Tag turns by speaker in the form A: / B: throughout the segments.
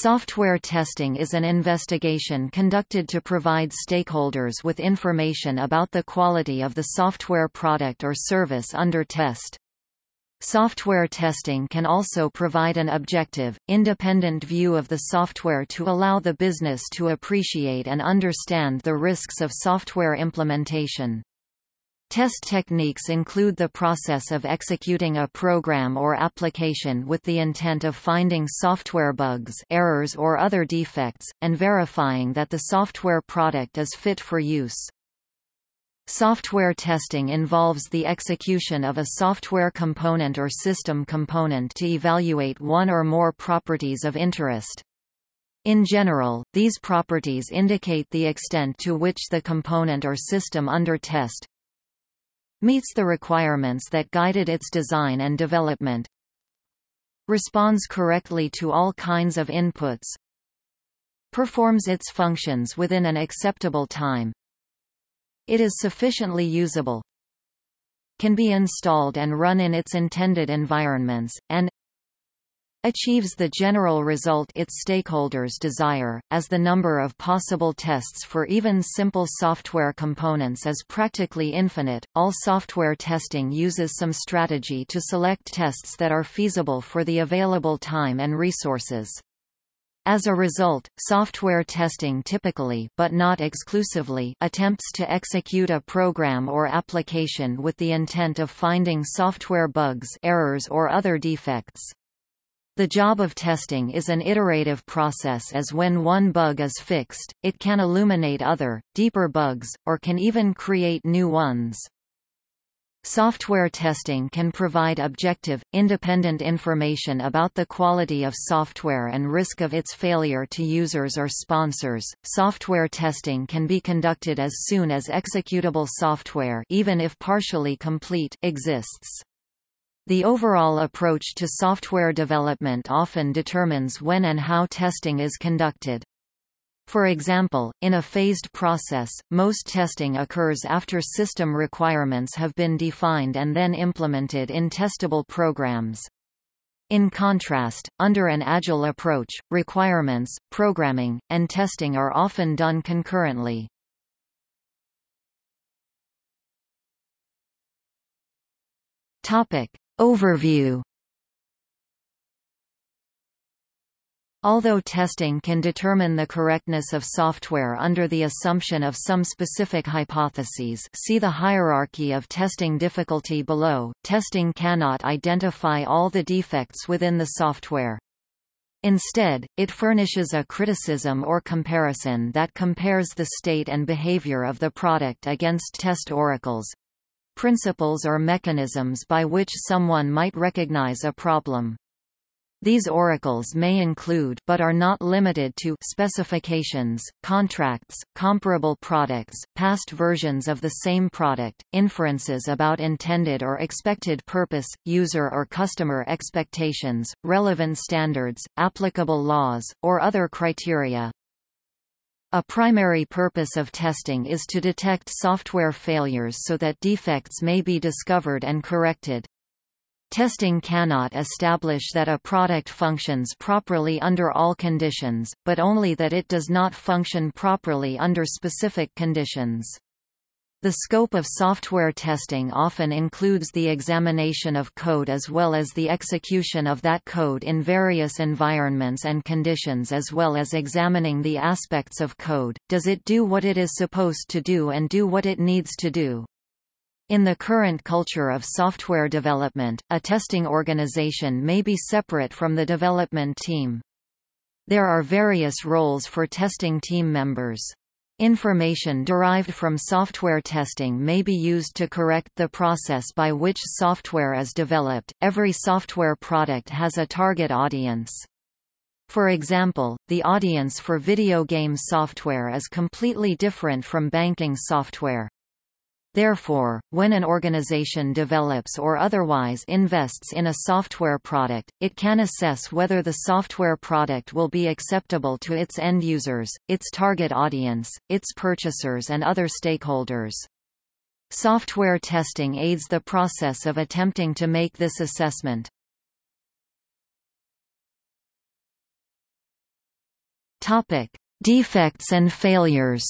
A: Software testing is an investigation conducted to provide stakeholders with information about the quality of the software product or service under test. Software testing can also provide an objective, independent view of the software to allow the business to appreciate and understand the risks of software implementation. Test techniques include the process of executing a program or application with the intent of finding software bugs errors or other defects, and verifying that the software product is fit for use. Software testing involves the execution of a software component or system component to evaluate one or more properties of interest. In general, these properties indicate the extent to which the component or system under test, meets the requirements that guided its design and development, responds correctly to all kinds of inputs, performs its functions within an acceptable time, it is sufficiently usable, can be installed and run in its intended environments, and achieves the general result its stakeholders desire, as the number of possible tests for even simple software components is practically infinite. All software testing uses some strategy to select tests that are feasible for the available time and resources. As a result, software testing typically but not exclusively attempts to execute a program or application with the intent of finding software bugs errors or other defects. The job of testing is an iterative process as when one bug is fixed, it can illuminate other, deeper bugs, or can even create new ones. Software testing can provide objective, independent information about the quality of software and risk of its failure to users or sponsors. Software testing can be conducted as soon as executable software, even if partially complete, exists. The overall approach to software development often determines when and how testing is conducted. For example, in a phased process, most testing occurs after system requirements have been defined and then implemented in testable programs. In contrast, under an agile approach, requirements, programming, and testing are often done concurrently. Topic: Overview Although testing can determine the correctness of software under the assumption of some specific hypotheses see the hierarchy of testing difficulty below, testing cannot identify all the defects within the software. Instead, it furnishes a criticism or comparison that compares the state and behavior of the product against test oracles, principles or mechanisms by which someone might recognize a problem. These oracles may include but are not limited to specifications, contracts, comparable products, past versions of the same product, inferences about intended or expected purpose, user or customer expectations, relevant standards, applicable laws, or other criteria. A primary purpose of testing is to detect software failures so that defects may be discovered and corrected. Testing cannot establish that a product functions properly under all conditions, but only that it does not function properly under specific conditions. The scope of software testing often includes the examination of code as well as the execution of that code in various environments and conditions as well as examining the aspects of code, does it do what it is supposed to do and do what it needs to do. In the current culture of software development, a testing organization may be separate from the development team. There are various roles for testing team members. Information derived from software testing may be used to correct the process by which software is developed. Every software product has a target audience. For example, the audience for video game software is completely different from banking software. Therefore, when an organization develops or otherwise invests in a software product, it can assess whether the software product will be acceptable to its end users, its target audience, its purchasers and other stakeholders. Software testing aids the process of attempting to make this assessment. Topic: Defects and failures.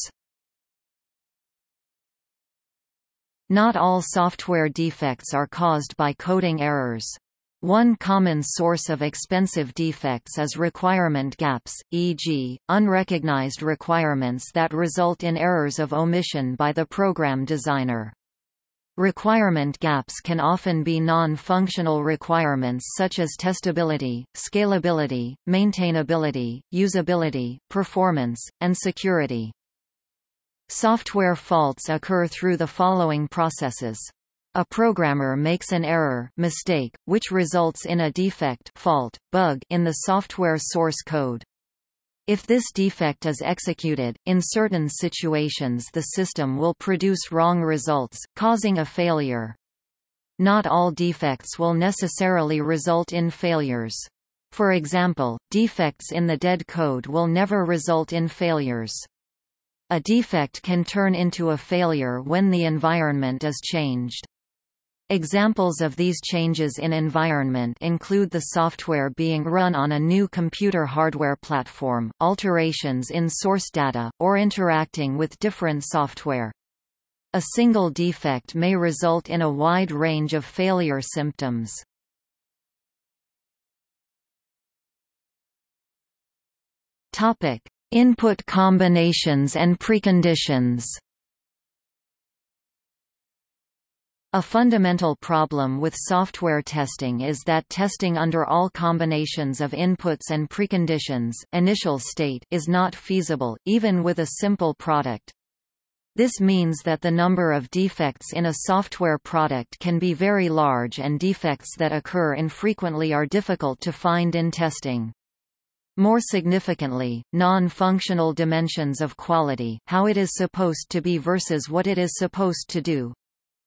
A: Not all software defects are caused by coding errors. One common source of expensive defects is requirement gaps, e.g., unrecognized requirements that result in errors of omission by the program designer. Requirement gaps can often be non-functional requirements such as testability, scalability, maintainability, usability, performance, and security. Software faults occur through the following processes. A programmer makes an error mistake, which results in a defect fault, bug in the software source code. If this defect is executed, in certain situations the system will produce wrong results, causing a failure. Not all defects will necessarily result in failures. For example, defects in the dead code will never result in failures. A defect can turn into a failure when the environment is changed. Examples of these changes in environment include the software being run on a new computer hardware platform, alterations in source data, or interacting with different software. A single defect may result in a wide range of failure symptoms. Topic: Input combinations and preconditions. A fundamental problem with software testing is that testing under all combinations of inputs and preconditions initial state is not feasible, even with a simple product. This means that the number of defects in a software product can be very large and defects that occur infrequently are difficult to find in testing. More significantly, non-functional dimensions of quality how it is supposed to be versus what it is supposed to do,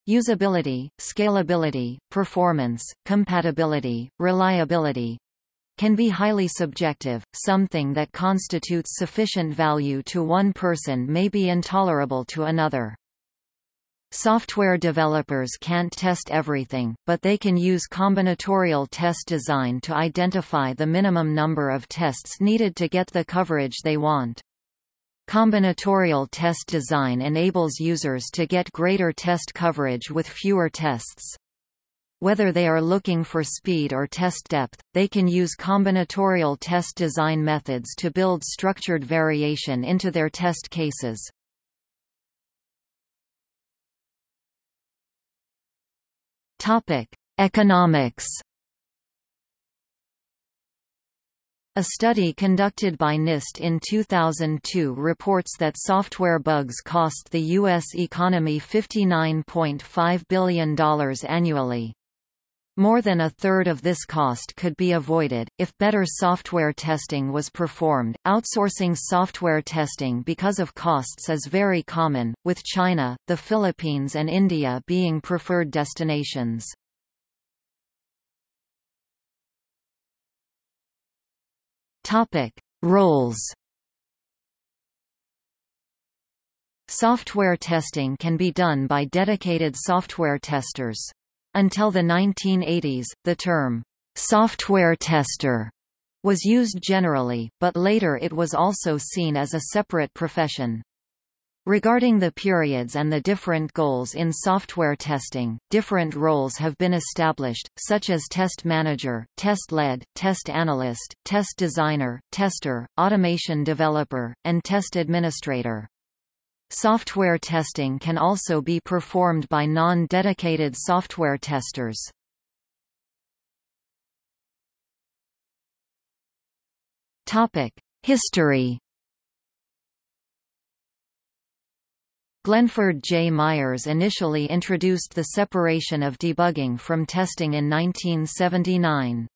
A: Usability, scalability, performance, compatibility, reliability can be highly subjective. Something that constitutes sufficient value to one person may be intolerable to another. Software developers can't test everything, but they can use combinatorial test design to identify the minimum number of tests needed to get the coverage they want. Combinatorial test design enables users to get greater test coverage with fewer tests. Whether they are looking for speed or test depth, they can use combinatorial test design methods to build structured variation into their test cases. Economics A study conducted by NIST in 2002 reports that software bugs cost the U.S. economy $59.5 billion annually. More than a third of this cost could be avoided, if better software testing was performed. Outsourcing software testing because of costs is very common, with China, the Philippines, and India being preferred destinations. Topic: Roles. Software testing can be done by dedicated software testers. Until the 1980s, the term software tester was used generally, but later it was also seen as a separate profession. Regarding the periods and the different goals in software testing, different roles have been established, such as test manager, test lead, test analyst, test designer, tester, automation developer, and test administrator. Software testing can also be performed by non-dedicated software testers. History Glenford J. Myers initially introduced the separation of debugging from testing in 1979.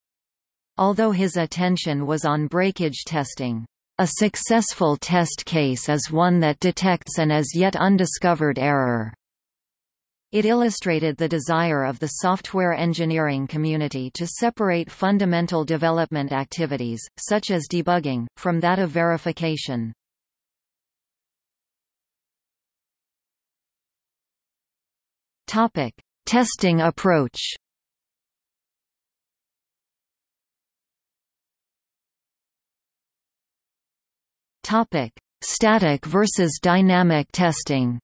A: Although his attention was on breakage testing, a successful test case is one that detects an as yet undiscovered error. It illustrated the desire of the software engineering community to separate fundamental development activities, such as debugging, from that of verification. Topic: Testing approach. Topic: Static versus dynamic testing.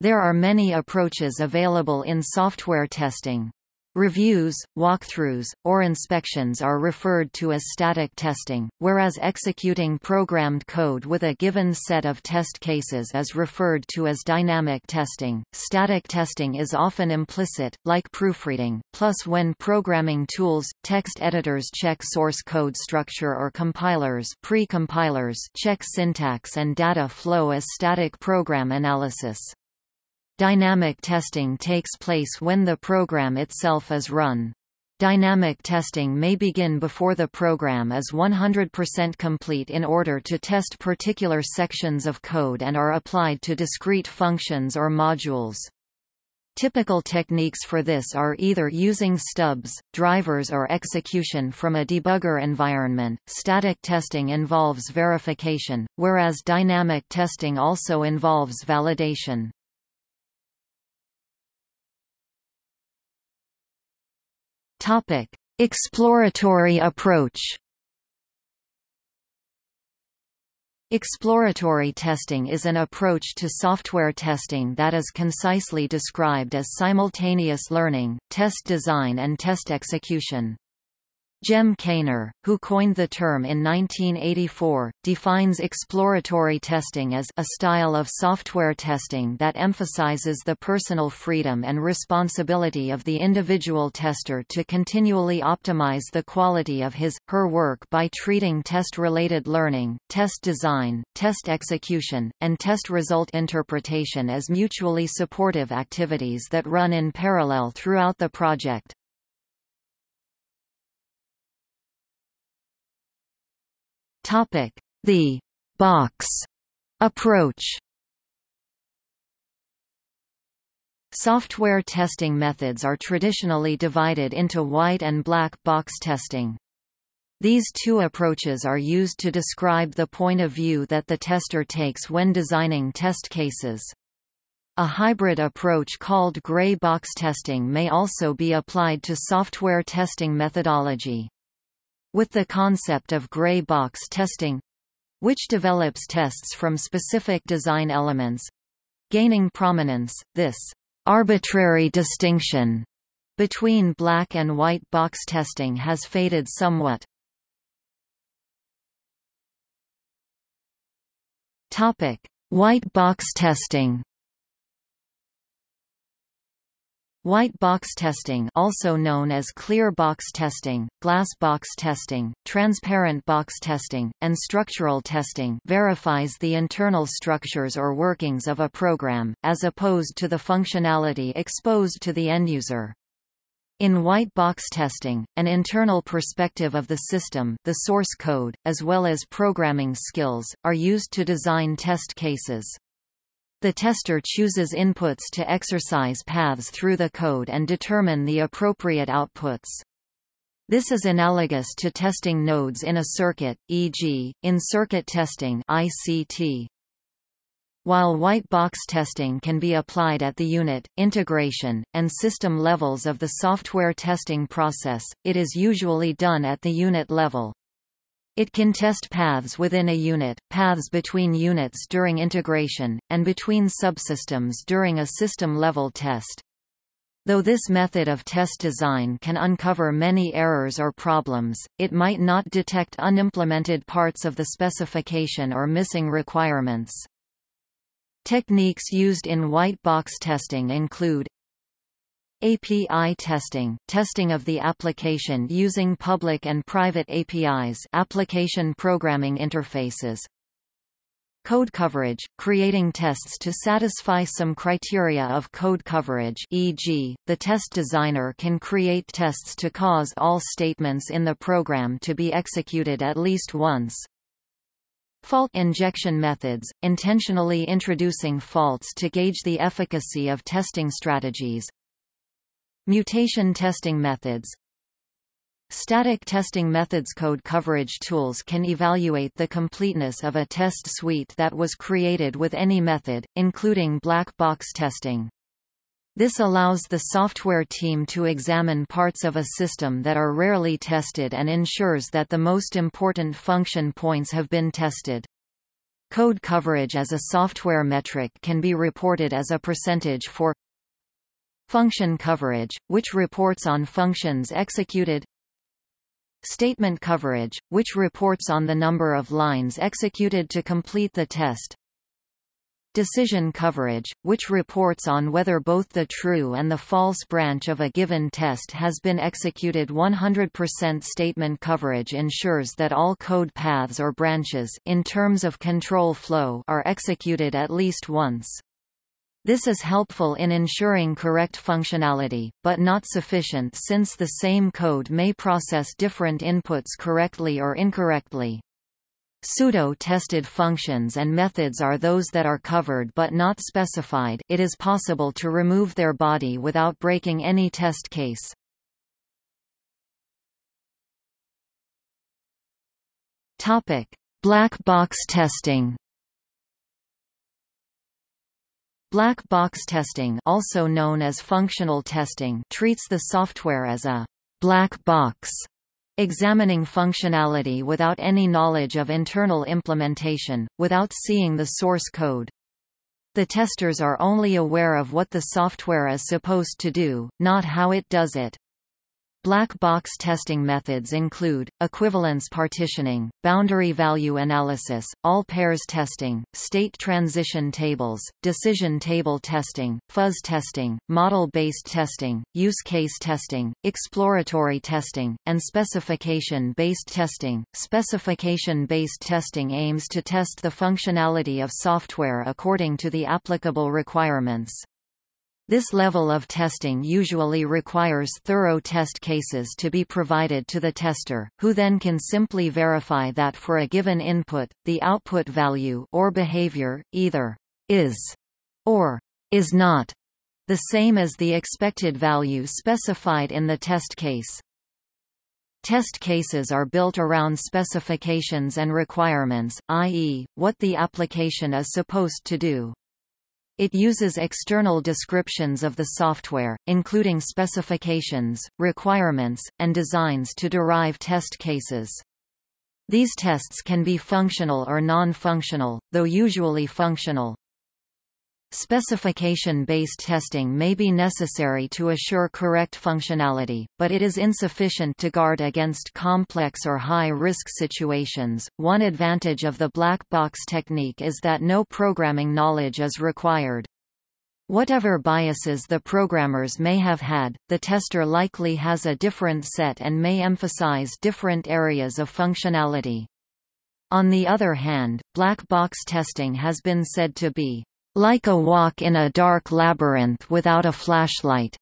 A: There are many approaches available in software testing. Reviews, walkthroughs, or inspections are referred to as static testing, whereas executing programmed code with a given set of test cases is referred to as dynamic testing. Static testing is often implicit, like proofreading, plus when programming tools, text editors check source code structure or compilers pre-compilers check syntax and data flow as static program analysis. Dynamic testing takes place when the program itself is run. Dynamic testing may begin before the program is 100% complete in order to test particular sections of code and are applied to discrete functions or modules. Typical techniques for this are either using stubs, drivers or execution from a debugger environment. Static testing involves verification, whereas dynamic testing also involves validation. Topic: Exploratory approach. Exploratory testing is an approach to software testing that is concisely described as simultaneous learning, test design and test execution. Cem Kaner, who coined the term in 1984, defines exploratory testing as a style of software testing that emphasizes the personal freedom and responsibility of the individual tester to continually optimize the quality of his, her work by treating test-related learning, test design, test execution, and test result interpretation as mutually supportive activities that run in parallel throughout the project. Topic: The box approach. Software testing methods are traditionally divided into white and black box testing. These two approaches are used to describe the point of view that the tester takes when designing test cases. A hybrid approach called gray box testing may also be applied to software testing methodology. With the concept of gray box testing which develops tests from specific design elements gaining prominence, this arbitrary distinction between black and white box testing has faded somewhat. Topic: White box testing. White box testing also known as clear box testing, glass box testing, transparent box testing, and structural testing verifies the internal structures or workings of a program, as opposed to the functionality exposed to the end user. In white box testing, an internal perspective of the system the source code, as well as programming skills, are used to design test cases. The tester chooses inputs to exercise paths through the code and determine the appropriate outputs. This is analogous to testing nodes in a circuit, e.g., in circuit testing ICT. While white box testing can be applied at the unit, integration, and system levels of the software testing process, it is usually done at the unit level. It can test paths within a unit, paths between units during integration, and between subsystems during a system-level test. Though this method of test design can uncover many errors or problems, it might not detect unimplemented parts of the specification or missing requirements. Techniques used in white box testing include API testing, testing of the application using public and private APIs application programming interfaces. Code coverage, creating tests to satisfy some criteria of code coverage e.g., the test designer can create tests to cause all statements in the program to be executed at least once. Fault injection methods, intentionally introducing faults to gauge the efficacy of testing strategies, Mutation testing methods Static testing methods code coverage tools can evaluate the completeness of a test suite that was created with any method, including black box testing. This allows the software team to examine parts of a system that are rarely tested and ensures that the most important function points have been tested. Code coverage as a software metric can be reported as a percentage for function coverage, which reports on functions executed statement coverage, which reports on the number of lines executed to complete the test decision coverage, which reports on whether both the true and the false branch of a given test has been executed 100% statement coverage ensures that all code paths or branches in terms of control flow are executed at least once. This is helpful in ensuring correct functionality, but not sufficient since the same code may process different inputs correctly or incorrectly. Pseudo-tested functions and methods are those that are covered but not specified it is possible to remove their body without breaking any test case. Black box testing Black box testing also known as functional testing treats the software as a black box examining functionality without any knowledge of internal implementation, without seeing the source code. The testers are only aware of what the software is supposed to do, not how it does it. Black box testing methods include, equivalence partitioning, boundary value analysis, all pairs testing, state transition tables, decision table testing, fuzz testing, model-based testing, use case testing, exploratory testing, and specification-based testing. Specification-based testing aims to test the functionality of software according to the applicable requirements. This level of testing usually requires thorough test cases to be provided to the tester, who then can simply verify that for a given input, the output value or behavior, either is or is not the same as the expected value specified in the test case. Test cases are built around specifications and requirements, i.e., what the application is supposed to do. It uses external descriptions of the software, including specifications, requirements, and designs to derive test cases. These tests can be functional or non-functional, though usually functional. Specification-based testing may be necessary to assure correct functionality, but it is insufficient to guard against complex or high-risk situations. One advantage of the black box technique is that no programming knowledge is required. Whatever biases the programmers may have had, the tester likely has a different set and may emphasize different areas of functionality. On the other hand, black box testing has been said to be like a walk in a dark labyrinth without a flashlight.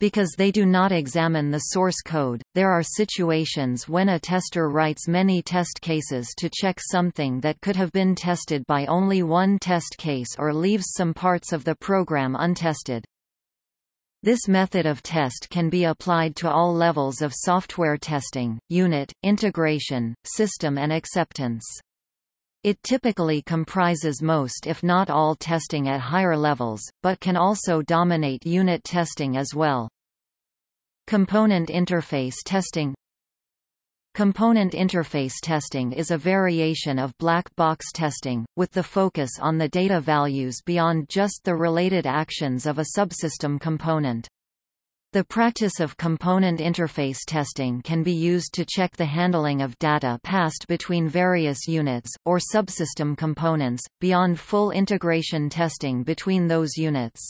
A: Because they do not examine the source code, there are situations when a tester writes many test cases to check something that could have been tested by only one test case or leaves some parts of the program untested. This method of test can be applied to all levels of software testing, unit, integration, system and acceptance. It typically comprises most if not all testing at higher levels, but can also dominate unit testing as well. Component interface testing Component interface testing is a variation of black box testing, with the focus on the data values beyond just the related actions of a subsystem component. The practice of component interface testing can be used to check the handling of data passed between various units, or subsystem components, beyond full integration testing between those units.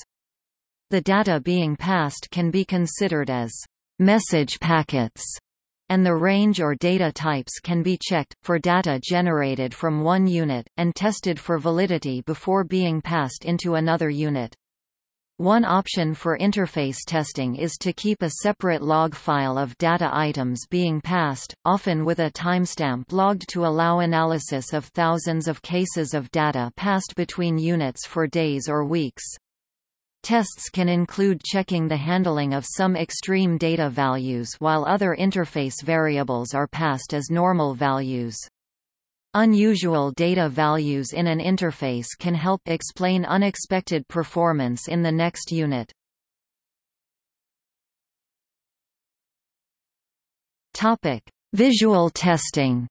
A: The data being passed can be considered as message packets, and the range or data types can be checked, for data generated from one unit, and tested for validity before being passed into another unit. One option for interface testing is to keep a separate log file of data items being passed, often with a timestamp logged to allow analysis of thousands of cases of data passed between units for days or weeks. Tests can include checking the handling of some extreme data values while other interface variables are passed as normal values. Unusual data values in an interface can help explain unexpected performance in the next unit. Topic: Visual testing.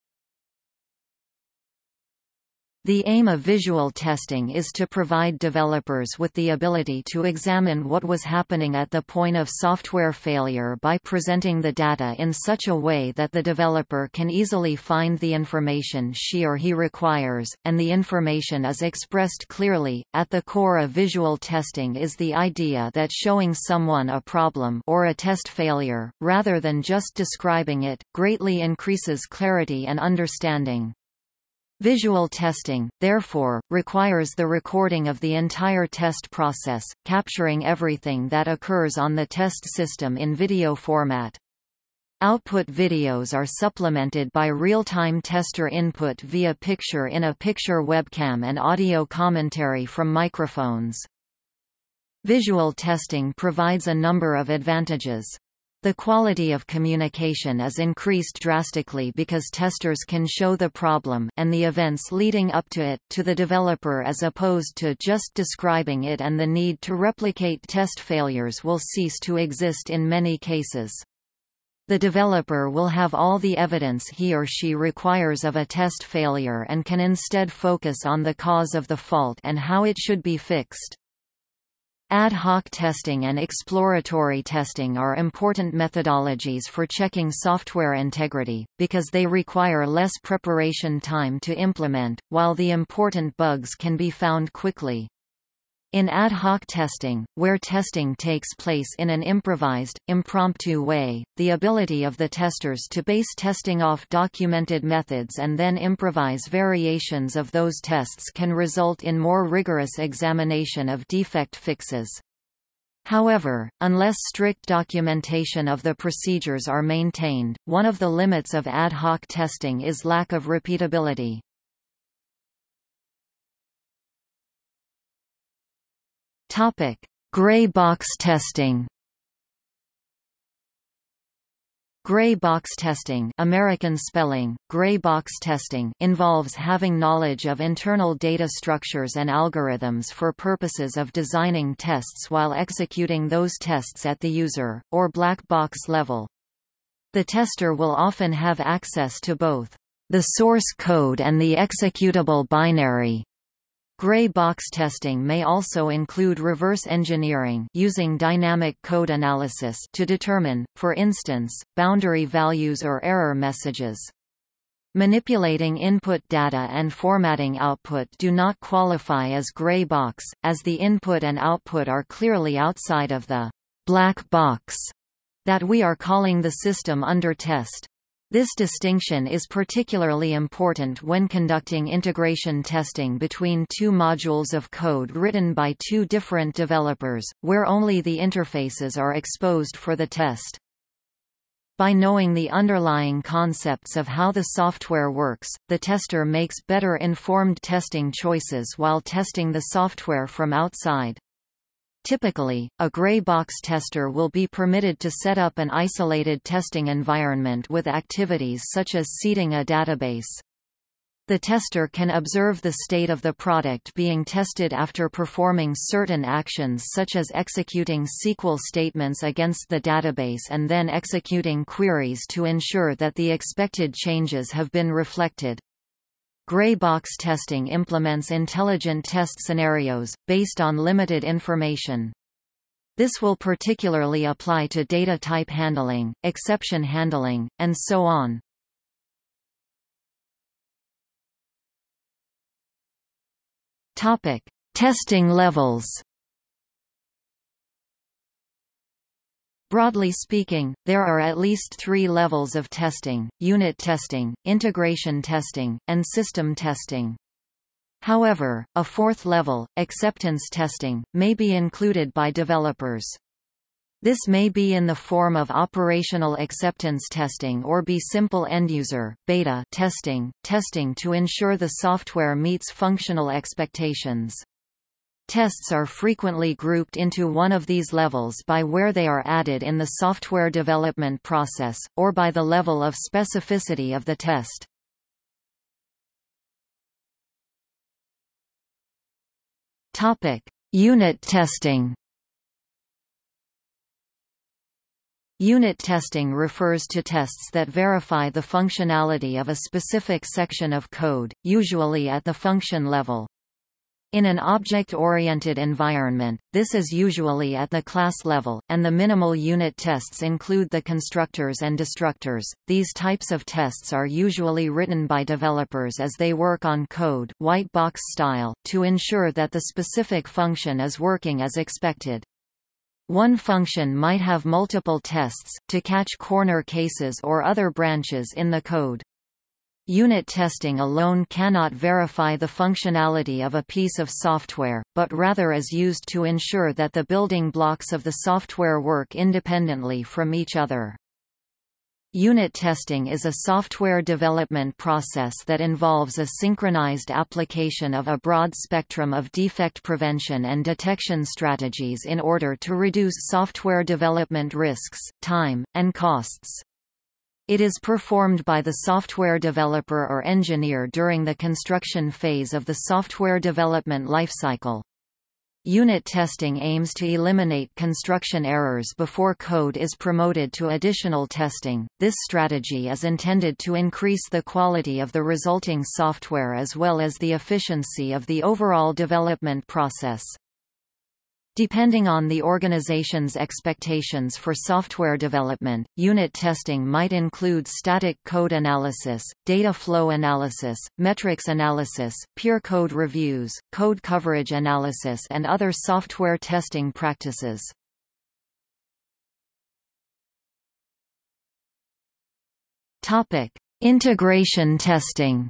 A: The aim of visual testing is to provide developers with the ability to examine what was happening at the point of software failure by presenting the data in such a way that the developer can easily find the information she or he requires, and the information is expressed clearly. At the core of visual testing is the idea that showing someone a problem or a test failure, rather than just describing it, greatly increases clarity and understanding. Visual testing, therefore, requires the recording of the entire test process, capturing everything that occurs on the test system in video format. Output videos are supplemented by real-time tester input via picture-in-a-picture webcam and audio commentary from microphones. Visual testing provides a number of advantages. The quality of communication is increased drastically because testers can show the problem and the events leading up to it, to the developer as opposed to just describing it and the need to replicate test failures will cease to exist in many cases. The developer will have all the evidence he or she requires of a test failure and can instead focus on the cause of the fault and how it should be fixed. Ad hoc testing and exploratory testing are important methodologies for checking software integrity, because they require less preparation time to implement, while the important bugs can be found quickly. In ad hoc testing, where testing takes place in an improvised, impromptu way, the ability of the testers to base testing off documented methods and then improvise variations of those tests can result in more rigorous examination of defect fixes. However, unless strict documentation of the procedures are maintained, one of the limits of ad hoc testing is lack of repeatability. Topic: Gray box testing. Gray box testing American spelling, gray box testing involves having knowledge of internal data structures and algorithms for purposes of designing tests while executing those tests at the user, or black box level. The tester will often have access to both the source code and the executable binary. Gray box testing may also include reverse engineering using dynamic code analysis to determine, for instance, boundary values or error messages. Manipulating input data and formatting output do not qualify as gray box, as the input and output are clearly outside of the black box that we are calling the system under test. This distinction is particularly important when conducting integration testing between two modules of code written by two different developers, where only the interfaces are exposed for the test. By knowing the underlying concepts of how the software works, the tester makes better informed testing choices while testing the software from outside. Typically, a gray box tester will be permitted to set up an isolated testing environment with activities such as seeding a database. The tester can observe the state of the product being tested after performing certain actions such as executing SQL statements against the database and then executing queries to ensure that the expected changes have been reflected. Gray box testing implements intelligent test scenarios, based on limited information. This will particularly apply to data type handling, exception handling, and so on. Topic: Testing levels. Broadly speaking, there are at least three levels of testing, unit testing, integration testing, and system testing. However, a fourth level, acceptance testing, may be included by developers. This may be in the form of operational acceptance testing or be simple end-user, beta testing, testing to ensure the software meets functional expectations. Tests are frequently grouped into one of these levels by where they are added in the software development process, or by the level of specificity of the test. Topic: Unit testing. Unit testing refers to tests that verify the functionality of a specific section of code, usually at the function level. In an object-oriented environment, this is usually at the class level, and the minimal unit tests include the constructors and destructors. These types of tests are usually written by developers as they work on code white box style, to ensure that the specific function is working as expected. One function might have multiple tests, to catch corner cases or other branches in the code. Unit testing alone cannot verify the functionality of a piece of software, but rather is used to ensure that the building blocks of the software work independently from each other. Unit testing is a software development process that involves a synchronized application of a broad spectrum of defect prevention and detection strategies in order to reduce software development risks, time, and costs. It is performed by the software developer or engineer during the construction phase of the software development lifecycle. Unit testing aims to eliminate construction errors before code is promoted to additional testing. This strategy is intended to increase the quality of the resulting software as well as the efficiency of the overall development process. Depending on the organization's expectations for software development, unit testing might include static code analysis, data flow analysis, metrics analysis, peer code reviews, code coverage analysis and other software testing practices. Integration testing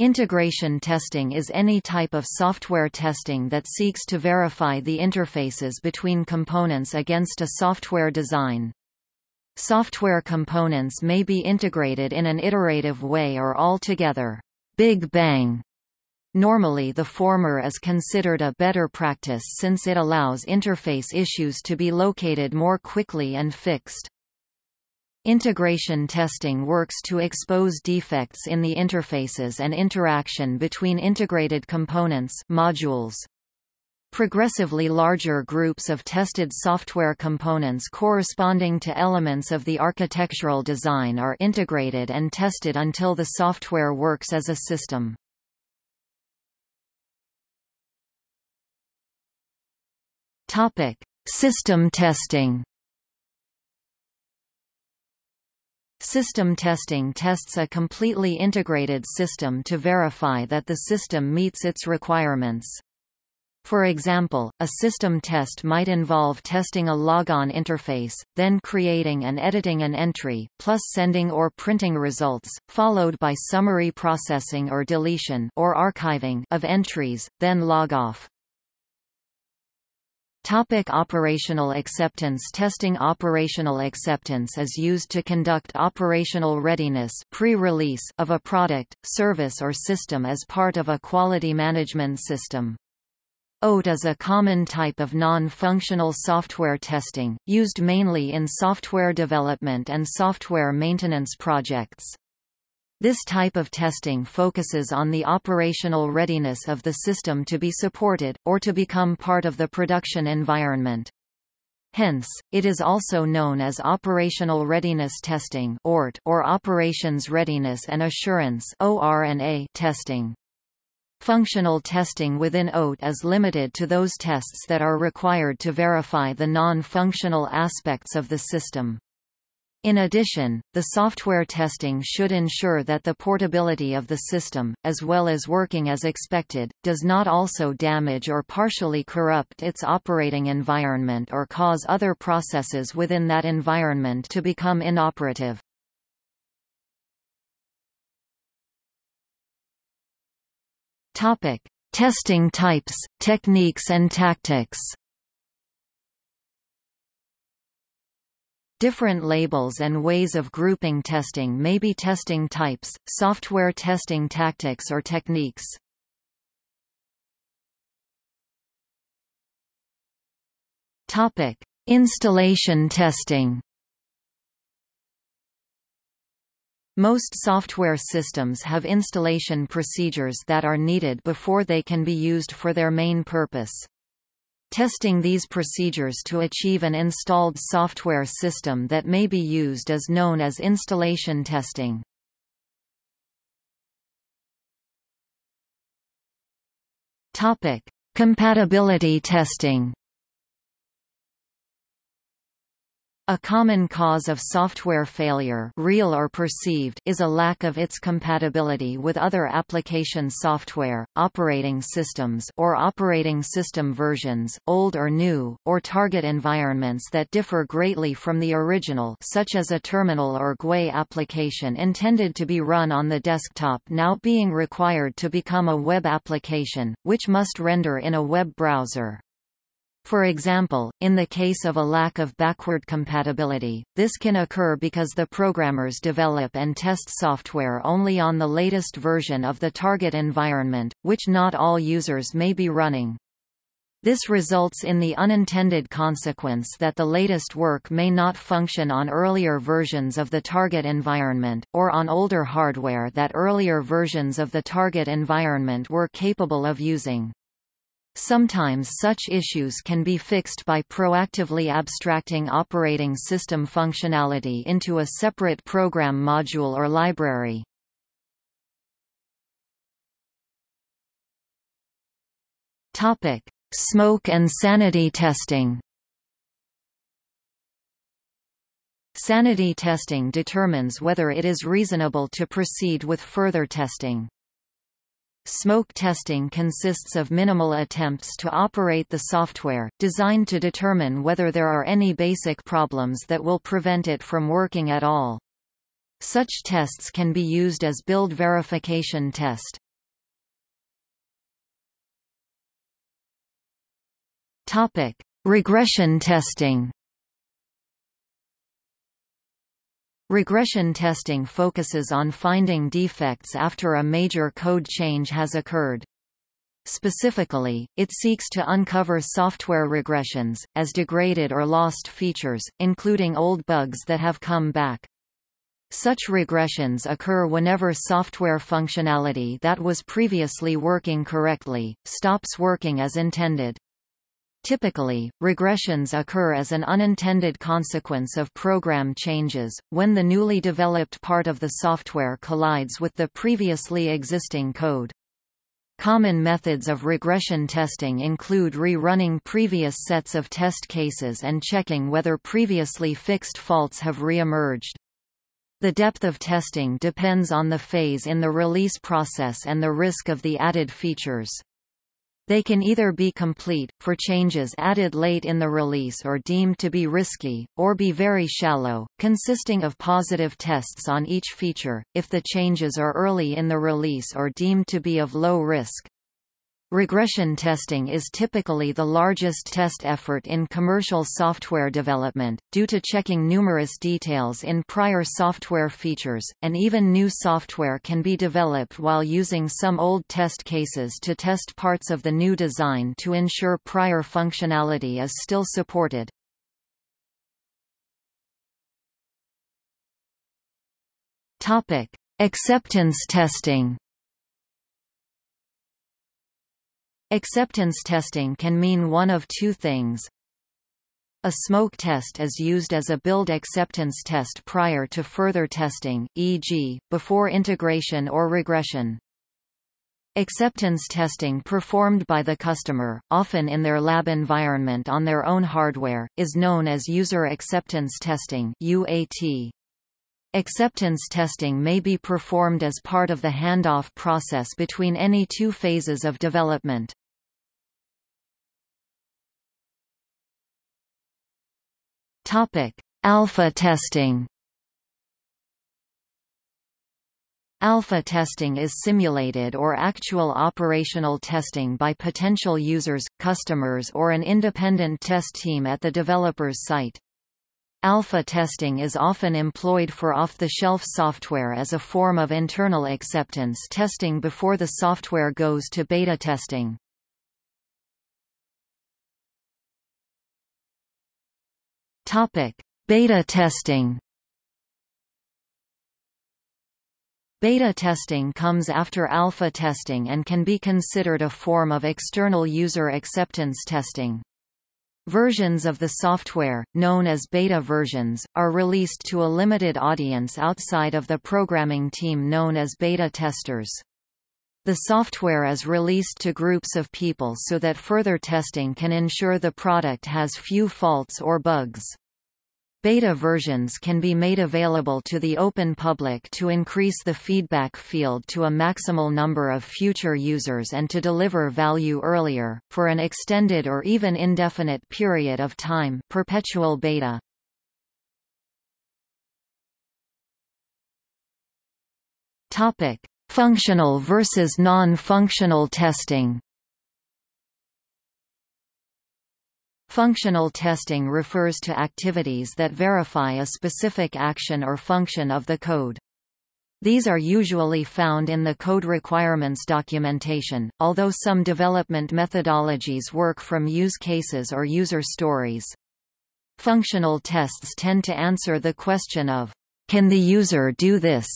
A: Integration testing is any type of software testing that seeks to verify the interfaces between components against a software design. Software components may be integrated in an iterative way or altogether. Big bang. Normally the former is considered a better practice since it allows interface issues to be located more quickly and fixed. Integration testing works to expose defects in the interfaces and interaction between integrated components modules. Progressively larger groups of tested software components corresponding to elements of the architectural design are integrated and tested until the software works as a system. System testing System testing tests a completely integrated system to verify that the system meets its requirements. For example, a system test might involve testing a logon interface, then creating and editing an entry, plus sending or printing results, followed by summary processing or deletion or archiving of entries, then log off. Topic operational acceptance testing Operational acceptance is used to conduct operational readiness pre-release of a product, service or system as part of a quality management system. OAT is a common type of non-functional software testing, used mainly in software development and software maintenance projects. This type of testing focuses on the operational readiness of the system to be supported, or to become part of the production environment. Hence, it is also known as Operational Readiness Testing or Operations Readiness and Assurance testing. Functional testing within OAT is limited to those tests that are required to verify the non-functional aspects of the system. In addition, the software testing should ensure that the portability of the system, as well as working as expected, does not also damage or partially corrupt its operating environment or cause other processes within that environment to become inoperative. Topic: Testing types, techniques and tactics. Different labels and ways of grouping testing may be testing types, software testing tactics or techniques. Topic: Installation testing. Most software systems have installation procedures that are needed before they can be used for their main purpose. Testing these procedures to achieve an installed software system that may be used is known as installation testing. Topic: Compatibility testing. A common cause of software failure real or perceived is a lack of its compatibility with other application software, operating systems or operating system versions, old or new, or target environments that differ greatly from the original such as a terminal or GUI application intended to be run on the desktop now being required to become a web application, which must render in a web browser. For example, in the case of a lack of backward compatibility, this can occur because the programmers develop and test software only on the latest version of the target environment, which not all users may be running. This results in the unintended consequence that the latest work may not function on earlier versions of the target environment, or on older hardware that earlier versions of the target environment were capable of using. Sometimes such issues can be fixed by proactively abstracting operating system functionality into a separate program module or library. Topic: Smoke and sanity testing. Sanity testing determines whether it is reasonable to proceed with further testing. Smoke testing consists of minimal attempts to operate the software, designed to determine whether there are any basic problems that will prevent it from working at all. Such tests can be used as build verification test. Topic: Regression testing. Regression testing focuses on finding defects after a major code change has occurred. Specifically, it seeks to uncover software regressions, as degraded or lost features, including old bugs that have come back. Such regressions occur whenever software functionality that was previously working correctly, stops working as intended. Typically, regressions occur as an unintended consequence of program changes, when the newly developed part of the software collides with the previously existing code. Common methods of regression testing include rerunning previous sets of test cases and checking whether previously fixed faults have re-emerged. The depth of testing depends on the phase in the release process and the risk of the added features. They can either be complete, for changes added late in the release or deemed to be risky, or be very shallow, consisting of positive tests on each feature, if the changes are early in the release or deemed to be of low risk. Regression testing is typically the largest test effort in commercial software development, due to checking numerous details in prior software features, and even new software can be developed while using some old test cases to test parts of the new design to ensure prior functionality is still supported. Acceptance testing Acceptance testing can mean one of two things. A smoke test is used as a build acceptance test prior to further testing, e.g., before integration or regression. Acceptance testing performed by the customer, often in their lab environment on their own hardware, is known as user acceptance testing UAT. Acceptance testing may be performed as part of the handoff process between any two phases of development. Topic: Alpha testing. Alpha testing is simulated or actual operational testing by potential users, customers or an independent test team at the developer's site. Alpha testing is often employed for off-the-shelf software as a form of internal acceptance testing before the software goes to beta testing. Topic: Beta testing. Beta testing comes after alpha testing and can be considered a form of external user acceptance testing. Versions of the software, known as beta versions, are released to a limited audience outside of the programming team known as beta testers. The software is released to groups of people so that further testing can ensure the product has few faults or bugs. Beta versions can be made available to the open public to increase the feedback field to a maximal number of future users and to deliver value earlier, for an extended or even indefinite period of time perpetual beta. Functional versus non-functional testing Functional testing refers to activities that verify a specific action or function of the code. These are usually found in the code requirements documentation, although some development methodologies work from use cases or user stories. Functional tests tend to answer the question of, can the user do this?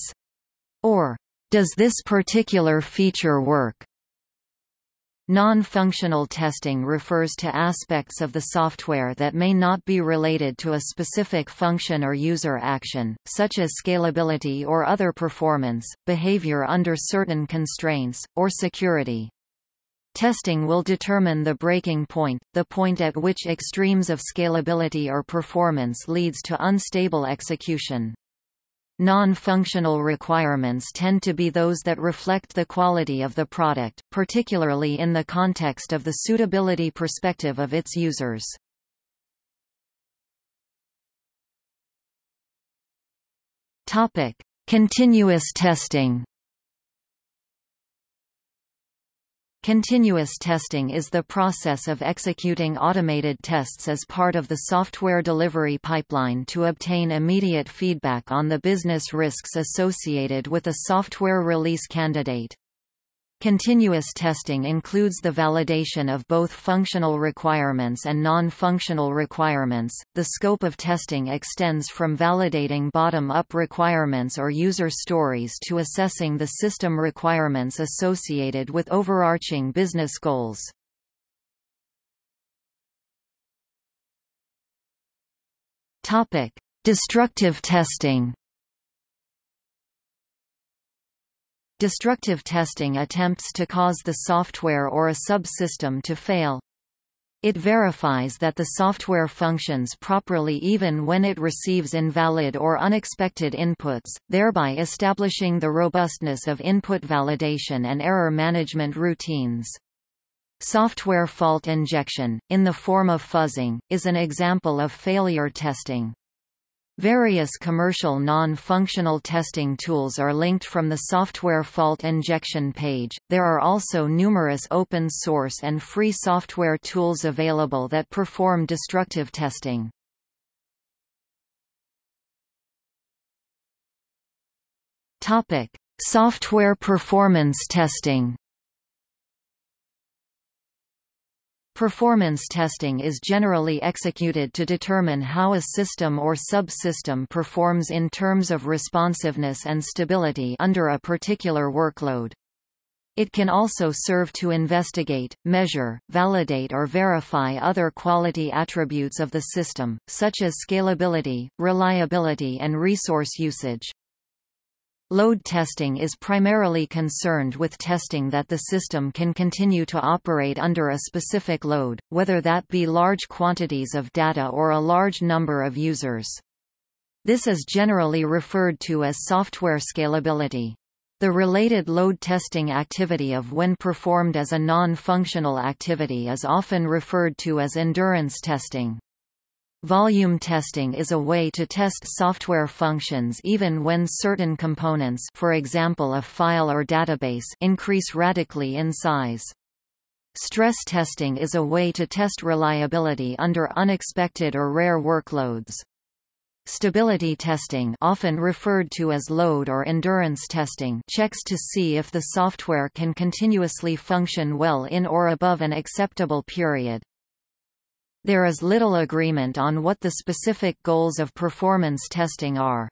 A: Or, does this particular feature work? Non-functional testing refers to aspects of the software that may not be related to a specific function or user action, such as scalability or other performance, behavior under certain constraints, or security. Testing will determine the breaking point, the point at which extremes of scalability or performance leads to unstable execution. Non-functional requirements tend to be those that reflect the quality of the product, particularly in the context of the suitability perspective of its users. Topic: Continuous testing. Continuous testing is the process of executing automated tests as part of the software delivery pipeline to obtain immediate feedback on the business risks associated with a software release candidate. Continuous testing includes the validation of both functional requirements and non-functional requirements. The scope of testing extends from validating bottom-up requirements or user stories to assessing the system requirements associated with overarching business goals. Topic: Destructive testing. Destructive testing attempts to cause the software or a subsystem to fail. It verifies that the software functions properly even when it receives invalid or unexpected inputs, thereby establishing the robustness of input validation and error management routines. Software fault injection, in the form of fuzzing, is an example of failure testing. Various commercial non-functional testing tools are linked from the software fault injection page. There are also numerous open source and free software tools available that perform destructive testing. Topic: Software performance testing. Performance testing is generally executed to determine how a system or subsystem performs in terms of responsiveness and stability under a particular workload. It can also serve to investigate, measure, validate or verify other quality attributes of the system, such as scalability, reliability and resource usage. Load testing is primarily concerned with testing that the system can continue to operate under a specific load, whether that be large quantities of data or a large number of users. This is generally referred to as software scalability. The related load testing activity of when performed as a non-functional activity is often referred to as endurance testing. Volume testing is a way to test software functions even when certain components for example a file or database increase radically in size. Stress testing is a way to test reliability under unexpected or rare workloads. Stability testing often referred to as load or endurance testing checks to see if the software can continuously function well in or above an acceptable period. There is little agreement on what the specific goals of performance testing are.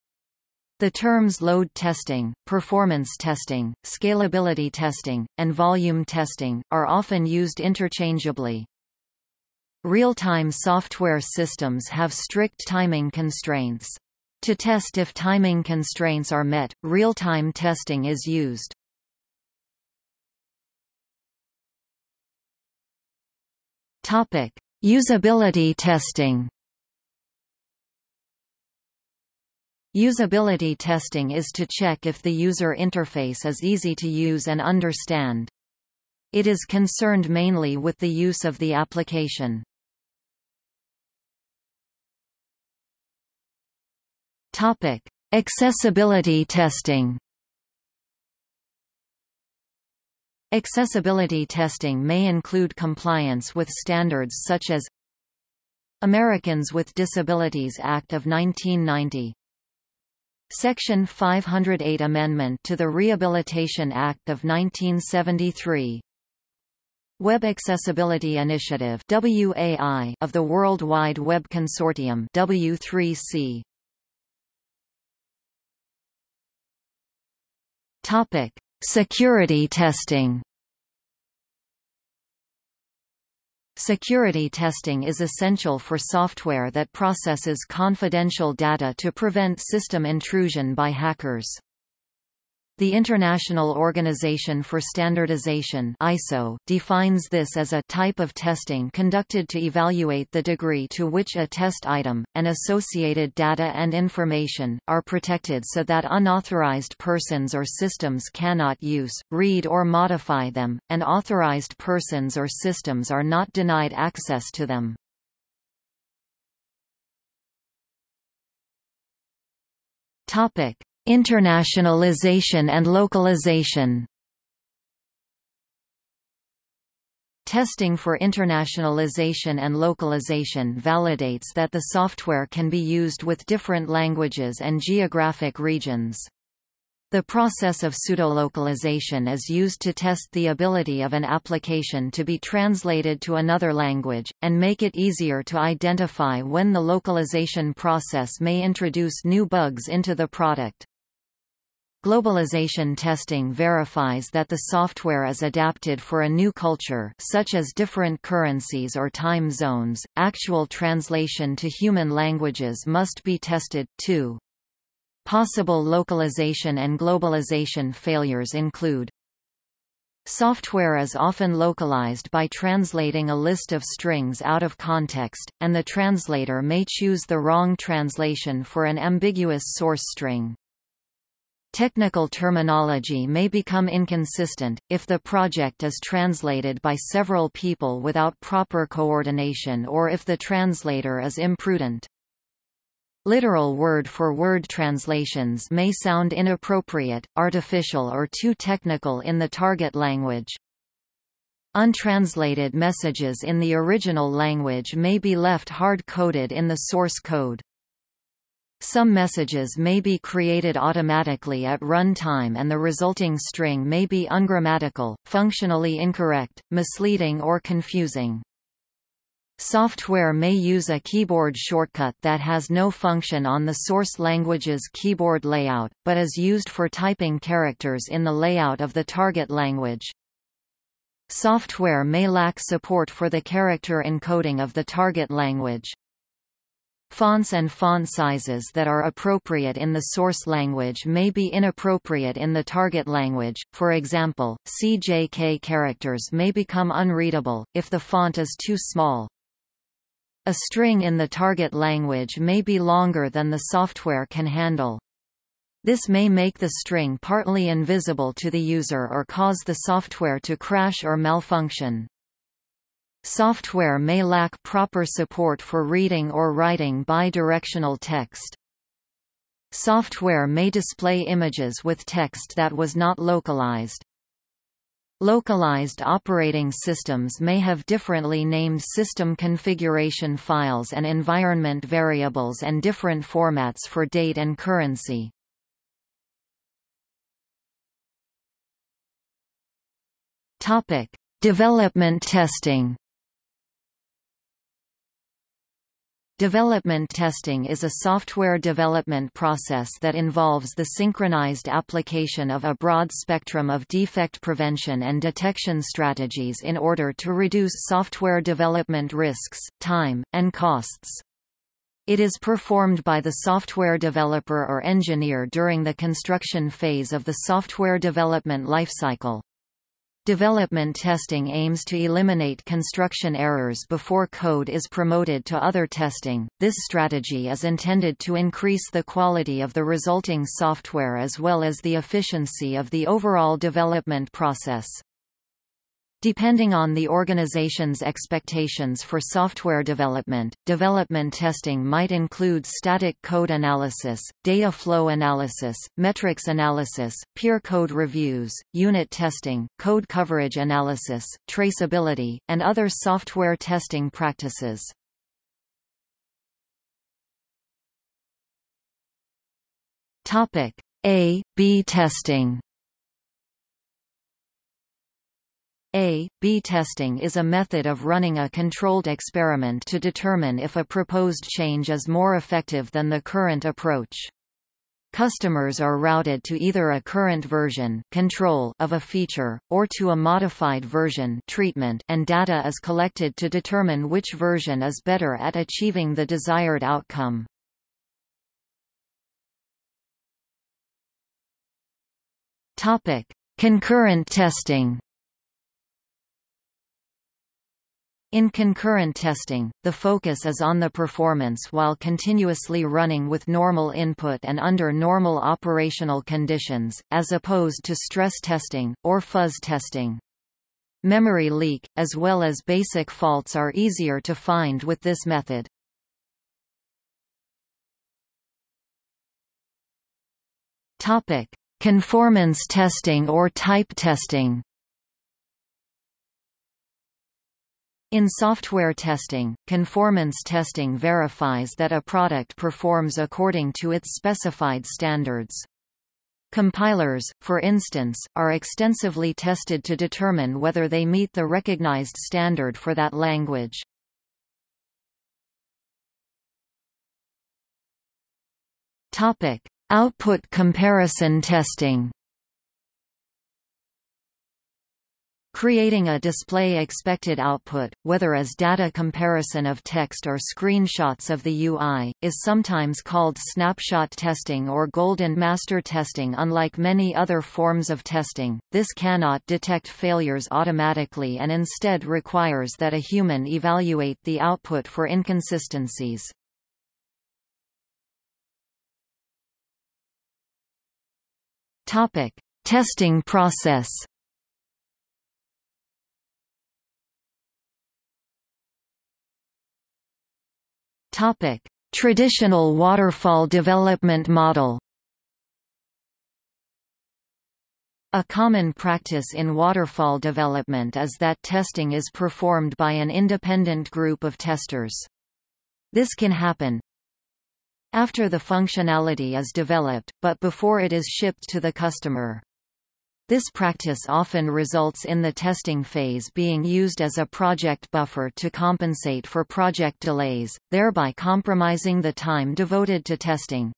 A: The terms load testing, performance testing, scalability testing, and volume testing, are often used interchangeably. Real-time software systems have strict timing constraints. To test if timing constraints are met, real-time testing is used. Topic: Usability testing. Usability testing is to check if the user interface is easy to use and understand. It is concerned mainly with the use of the application. Topic: Accessibility testing. Accessibility testing may include compliance with standards such as Americans with Disabilities Act of 1990 Section 508 Amendment to the Rehabilitation Act of 1973 Web Accessibility Initiative WAI of the World Wide Web Consortium W3C Topic Security testing Security testing is essential for software that processes confidential data to prevent system intrusion by hackers. The International Organization for Standardization ISO defines this as a type of testing conducted to evaluate the degree to which a test item, and associated data and information, are protected so that unauthorized persons or systems cannot use, read or modify them, and authorized persons or systems are not denied access to them. Topic Internationalization and localization Testing for internationalization and localization validates that the software can be used with different languages and geographic regions. The process of pseudolocalization is used to test the ability of an application to be translated to another language, and make it easier to identify when the localization process may introduce new bugs into the product. Globalization testing verifies that the software is adapted for a new culture such as different currencies or time zones. Actual translation to human languages must be tested, too. Possible localization and globalization failures include Software is often localized by translating a list of strings out of context, and the translator may choose the wrong translation for an ambiguous source string. Technical terminology may become inconsistent, if the project is translated by several people without proper coordination or if the translator is imprudent. Literal word-for-word -word translations may sound inappropriate, artificial or too technical in the target language. Untranslated messages in the original language may be left hard-coded in the source code. Some messages may be created automatically at run time and the resulting string may be ungrammatical, functionally incorrect, misleading or confusing. Software may use a keyboard shortcut that has no function on the source language's keyboard layout, but is used for typing characters in the layout of the target language. Software may lack support for the character encoding of the target language. Fonts and font sizes that are appropriate in the source language may be inappropriate in the target language, for example, CJK characters may become unreadable, if the font is too small. A string in the target language may be longer than the software can handle. This may make the string partly invisible to the user or cause the software to crash or malfunction. Software may lack proper support for reading or writing bidirectional text. Software may display images with text that was not localized. Localized operating systems may have differently named system configuration files and environment variables and different formats for date and currency. Topic: Development testing. Development testing is a software development process that involves the synchronized application of a broad spectrum of defect prevention and detection strategies in order to reduce software development risks, time, and costs. It is performed by the software developer or engineer during the construction phase of the software development lifecycle. Development testing aims to eliminate construction errors before code is promoted to other testing. This strategy is intended to increase the quality of the resulting software as well as the efficiency of the overall development process. Depending on the organization's expectations for software development, development testing might include static code analysis, data flow analysis, metrics analysis, peer code reviews, unit testing, code coverage analysis, traceability, and other software testing practices. A-B testing A-B testing is a method of running a controlled experiment to determine if a proposed change is more effective than the current approach. Customers are routed to either a current version control of a feature, or to a modified version treatment and data is collected to determine which version is better at achieving the desired outcome. Concurrent testing In concurrent testing, the focus is on the performance while continuously running with normal input and under normal operational conditions, as opposed to stress testing, or fuzz testing. Memory leak, as well as basic faults are easier to find with this method. Conformance testing or type testing In software testing, conformance testing verifies that a product performs according to its specified standards. Compilers, for instance, are extensively tested to determine whether they meet the recognized standard for that language. Output comparison testing Creating a display expected output, whether as data comparison of text or screenshots of the UI, is sometimes called snapshot testing or golden master testing unlike many other forms of testing, this cannot detect failures automatically and instead requires that a human evaluate the output for inconsistencies. Topic. Testing process Topic: Traditional waterfall development model. A common practice in waterfall development is that testing is performed by an independent group of testers. This can happen after the functionality is developed, but before it is shipped to the customer. This practice often results in the testing phase being used as a project buffer to compensate for project delays, thereby compromising the time devoted to testing.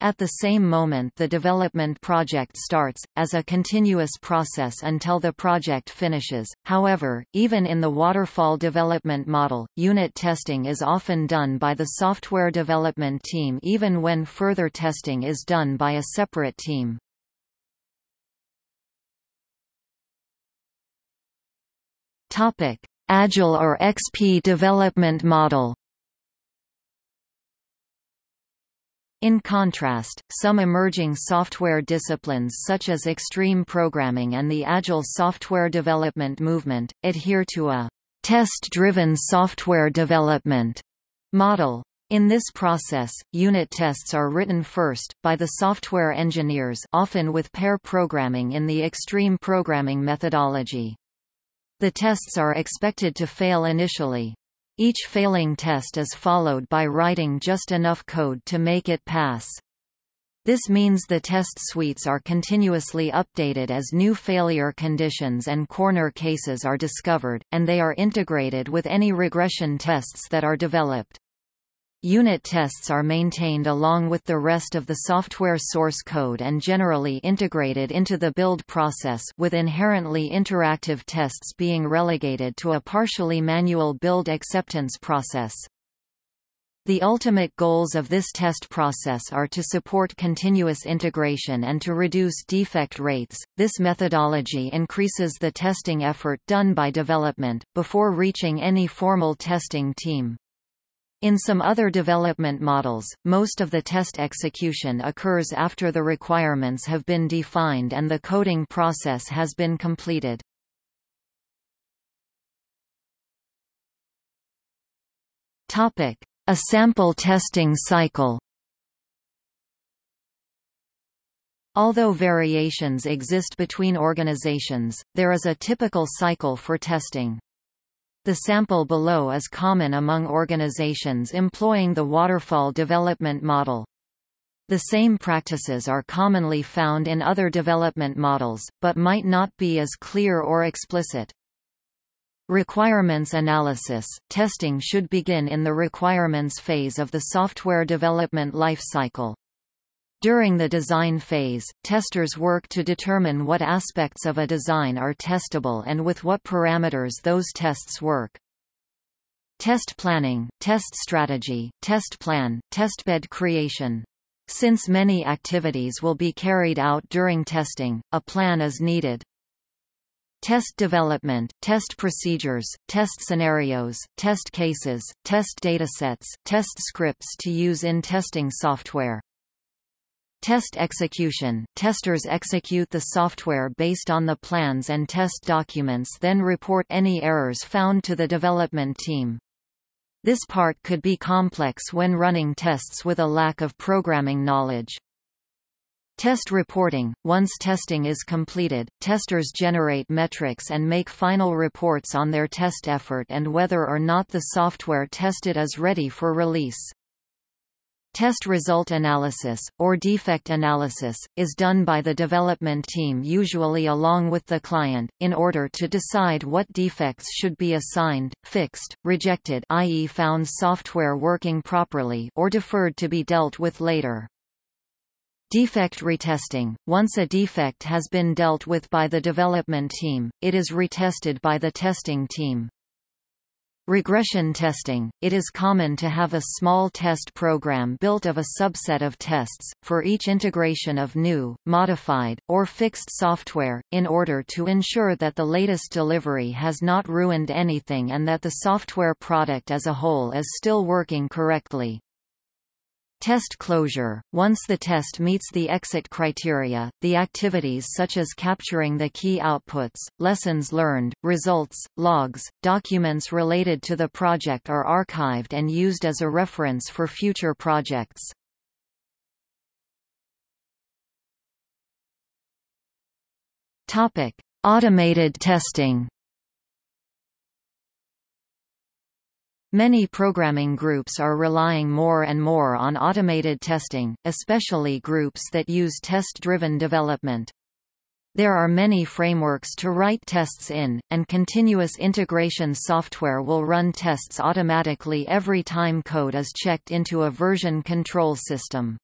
A: At the same moment the development project starts, as a continuous process until the project finishes. However, even in the waterfall development model, unit testing is often done by the software development team even when further testing is done by a separate team.
B: Topic: Agile or XP development model.
A: In contrast, some emerging software disciplines such as extreme programming and the Agile software development movement, adhere to a test-driven software development model. In this process, unit tests are written first, by the software engineers often with pair programming in the extreme programming methodology. The tests are expected to fail initially. Each failing test is followed by writing just enough code to make it pass. This means the test suites are continuously updated as new failure conditions and corner cases are discovered, and they are integrated with any regression tests that are developed. Unit tests are maintained along with the rest of the software source code and generally integrated into the build process with inherently interactive tests being relegated to a partially manual build acceptance process. The ultimate goals of this test process are to support continuous integration and to reduce defect rates. This methodology increases the testing effort done by development, before reaching any formal testing team. In some other development models, most of the test execution occurs after the requirements have been defined and the coding process has been completed. Topic: a sample testing cycle Although variations exist between organizations, there is a typical cycle for testing. The sample below is common among organizations employing the waterfall development model. The same practices are commonly found in other development models, but might not be as clear or explicit. Requirements analysis – Testing should begin in the requirements phase of the software development lifecycle. During the design phase, testers work to determine what aspects of a design are testable and with what parameters those tests work. Test planning, test strategy, test plan, testbed creation. Since many activities will be carried out during testing, a plan is needed. Test development, test procedures, test scenarios, test cases, test datasets, test scripts to use in testing software. Test execution – Testers execute the software based on the plans and test documents then report any errors found to the development team. This part could be complex when running tests with a lack of programming knowledge. Test reporting – Once testing is completed, testers generate metrics and make final reports on their test effort and whether or not the software tested is ready for release. Test result analysis, or defect analysis, is done by the development team usually along with the client, in order to decide what defects should be assigned, fixed, rejected i.e. found software working properly or deferred to be dealt with later. Defect retesting – Once a defect has been dealt with by the development team, it is retested by the testing team. Regression testing – It is common to have a small test program built of a subset of tests, for each integration of new, modified, or fixed software, in order to ensure that the latest delivery has not ruined anything and that the software product as a whole is still working correctly. Test closure – Once the test meets the exit criteria, the activities such as capturing the key outputs, lessons learned, results, logs, documents related to the project are archived and used as a reference for future projects. Automated testing Many programming groups are relying more and more on automated testing, especially groups that use test-driven development. There are many frameworks to write tests in, and continuous integration software will run tests automatically every time code is checked into a version control system.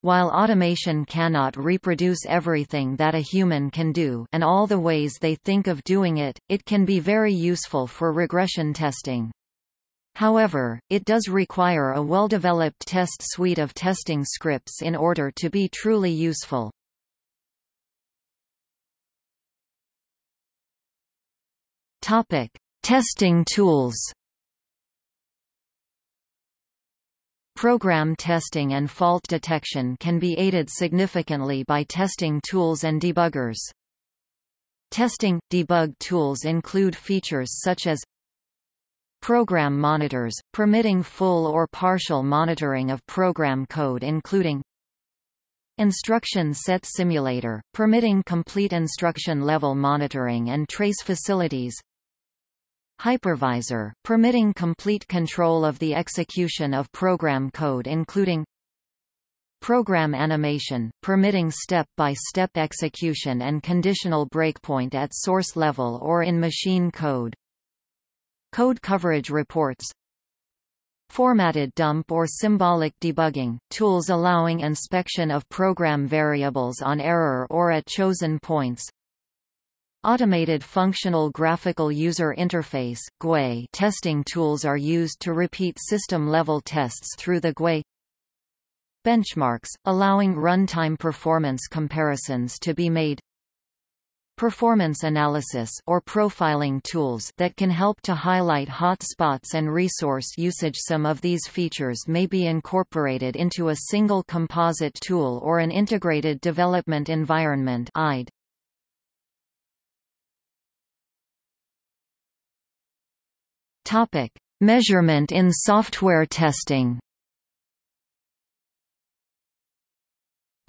A: While automation cannot reproduce everything that a human can do and all the ways they think of doing it, it can be very useful for regression testing. However, it does require a well-developed test suite of testing scripts in order to be truly useful. Topic: Testing tools. Program testing and fault detection can be aided significantly by testing tools and debuggers. Testing – debug tools include features such as Program monitors, permitting full or partial monitoring of program code including Instruction set simulator, permitting complete instruction level monitoring and trace facilities Hypervisor, permitting complete control of the execution of program code including Program animation, permitting step-by-step -step execution and conditional breakpoint at source level or in machine code Code coverage reports. Formatted dump or symbolic debugging, tools allowing inspection of program variables on error or at chosen points, Automated Functional Graphical User Interface GUI testing tools are used to repeat system-level tests through the GUI Benchmarks, allowing runtime performance comparisons to be made Performance analysis or profiling tools that can help to highlight hot spots and resource usage Some of these features may be incorporated into a single composite tool or an integrated development environment IDE. Topic: Measurement in software testing.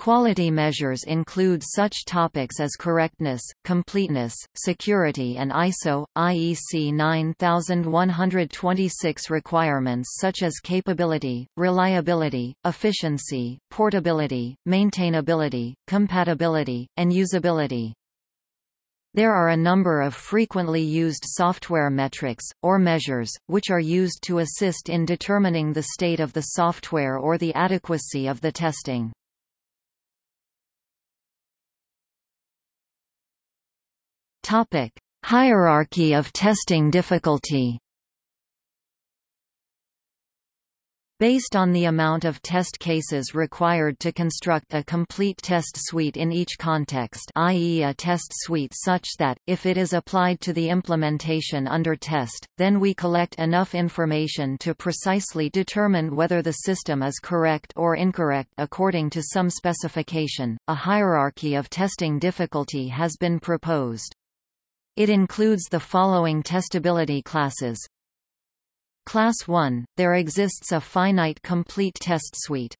A: Quality measures include such topics as correctness, completeness, security and ISO, IEC 9126 requirements such as capability, reliability, efficiency, portability, maintainability, compatibility, and usability. There are a number of frequently used software metrics, or measures, which are used to assist in determining the state of the software or the adequacy of the testing. Hierarchy of testing difficulty Based on the amount of test cases required to construct a complete test suite in each context i.e. a test suite such that, if it is applied to the implementation under test, then we collect enough information to precisely determine whether the system is correct or incorrect according to some specification. A hierarchy of testing difficulty has been proposed. It includes the following testability classes, Class 1, there exists a finite complete test suite.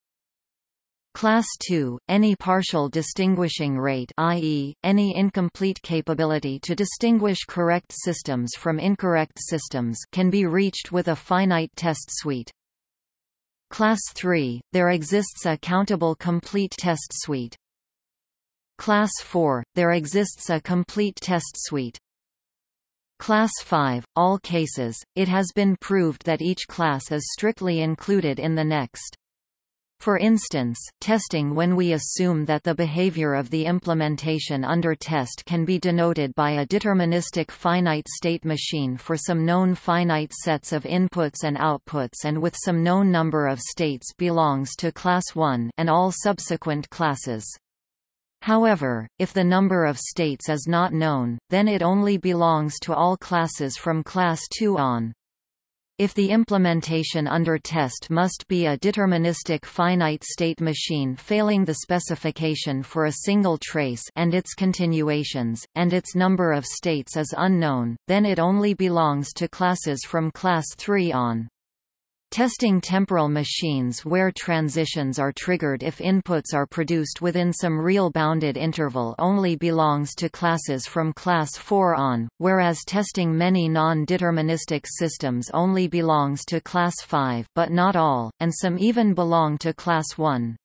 A: Class 2, any partial distinguishing rate i.e., any incomplete capability to distinguish correct systems from incorrect systems can be reached with a finite test suite. Class 3, there exists a countable complete test suite. Class 4, there exists a complete test suite. Class 5, all cases, it has been proved that each class is strictly included in the next. For instance, testing when we assume that the behavior of the implementation under test can be denoted by a deterministic finite state machine for some known finite sets of inputs and outputs and with some known number of states belongs to class 1 and all subsequent classes. However, if the number of states is not known, then it only belongs to all classes from class 2 on. If the implementation under test must be a deterministic finite state machine failing the specification for a single trace and its continuations, and its number of states is unknown, then it only belongs to classes from class 3 on. Testing temporal machines where transitions are triggered if inputs are produced within some real bounded interval only belongs to classes from class 4 on, whereas testing many non-deterministic systems only belongs to class 5 but not all, and some even belong to class 1.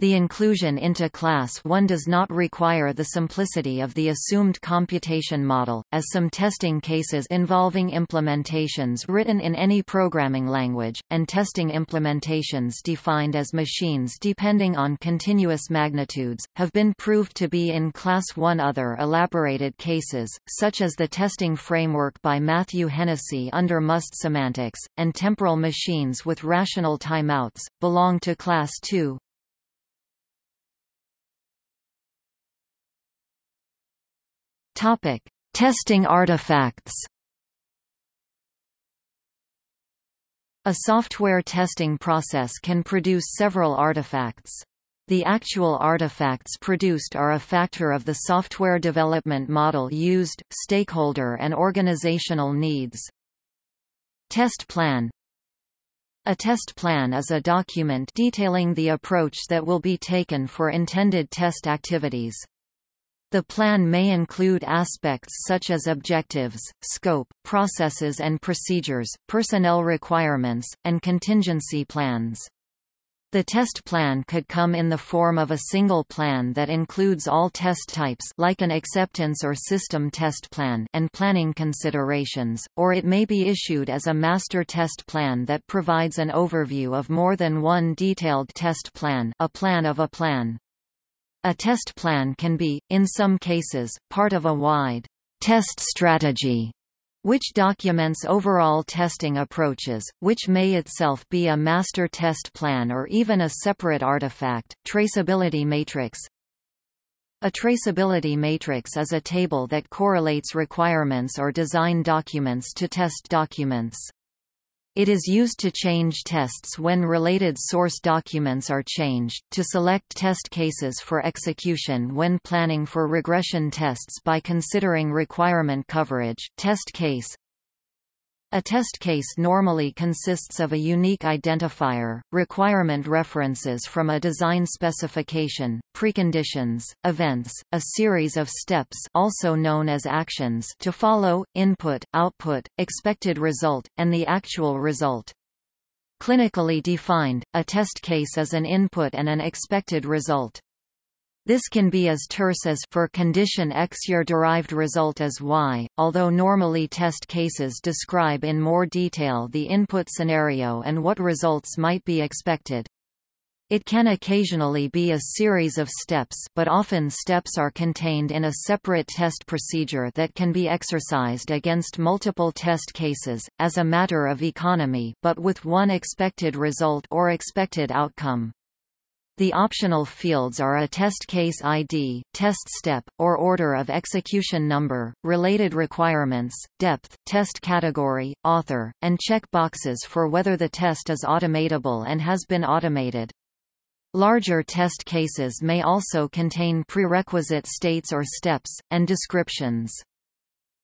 A: The inclusion into Class 1 does not require the simplicity of the assumed computation model, as some testing cases involving implementations written in any programming language, and testing implementations defined as machines depending on continuous magnitudes, have been proved to be in Class 1 Other elaborated cases, such as the testing framework by Matthew Hennessy under MUST semantics, and temporal machines with rational timeouts, belong to Class 2. Topic: Testing artifacts. A software testing process can produce several artifacts. The actual artifacts produced are a factor of the software development model used, stakeholder and organizational needs. Test plan A test plan is a document detailing the approach that will be taken for intended test activities. The plan may include aspects such as objectives, scope, processes and procedures, personnel requirements, and contingency plans. The test plan could come in the form of a single plan that includes all test types like an acceptance or system test plan and planning considerations, or it may be issued as a master test plan that provides an overview of more than one detailed test plan a plan of a plan. A test plan can be, in some cases, part of a wide test strategy which documents overall testing approaches, which may itself be a master test plan or even a separate artifact. Traceability matrix A traceability matrix is a table that correlates requirements or design documents to test documents. It is used to change tests when related source documents are changed, to select test cases for execution when planning for regression tests by considering requirement coverage test case, a test case normally consists of a unique identifier, requirement references from a design specification, preconditions, events, a series of steps also known as actions to follow, input, output, expected result, and the actual result. Clinically defined, a test case is an input and an expected result. This can be as terse as for condition X your derived result is Y, although normally test cases describe in more detail the input scenario and what results might be expected. It can occasionally be a series of steps but often steps are contained in a separate test procedure that can be exercised against multiple test cases, as a matter of economy but with one expected result or expected outcome. The optional fields are a test case ID, test step, or order of execution number, related requirements, depth, test category, author, and check boxes for whether the test is automatable and has been automated. Larger test cases may also contain prerequisite states or steps, and descriptions.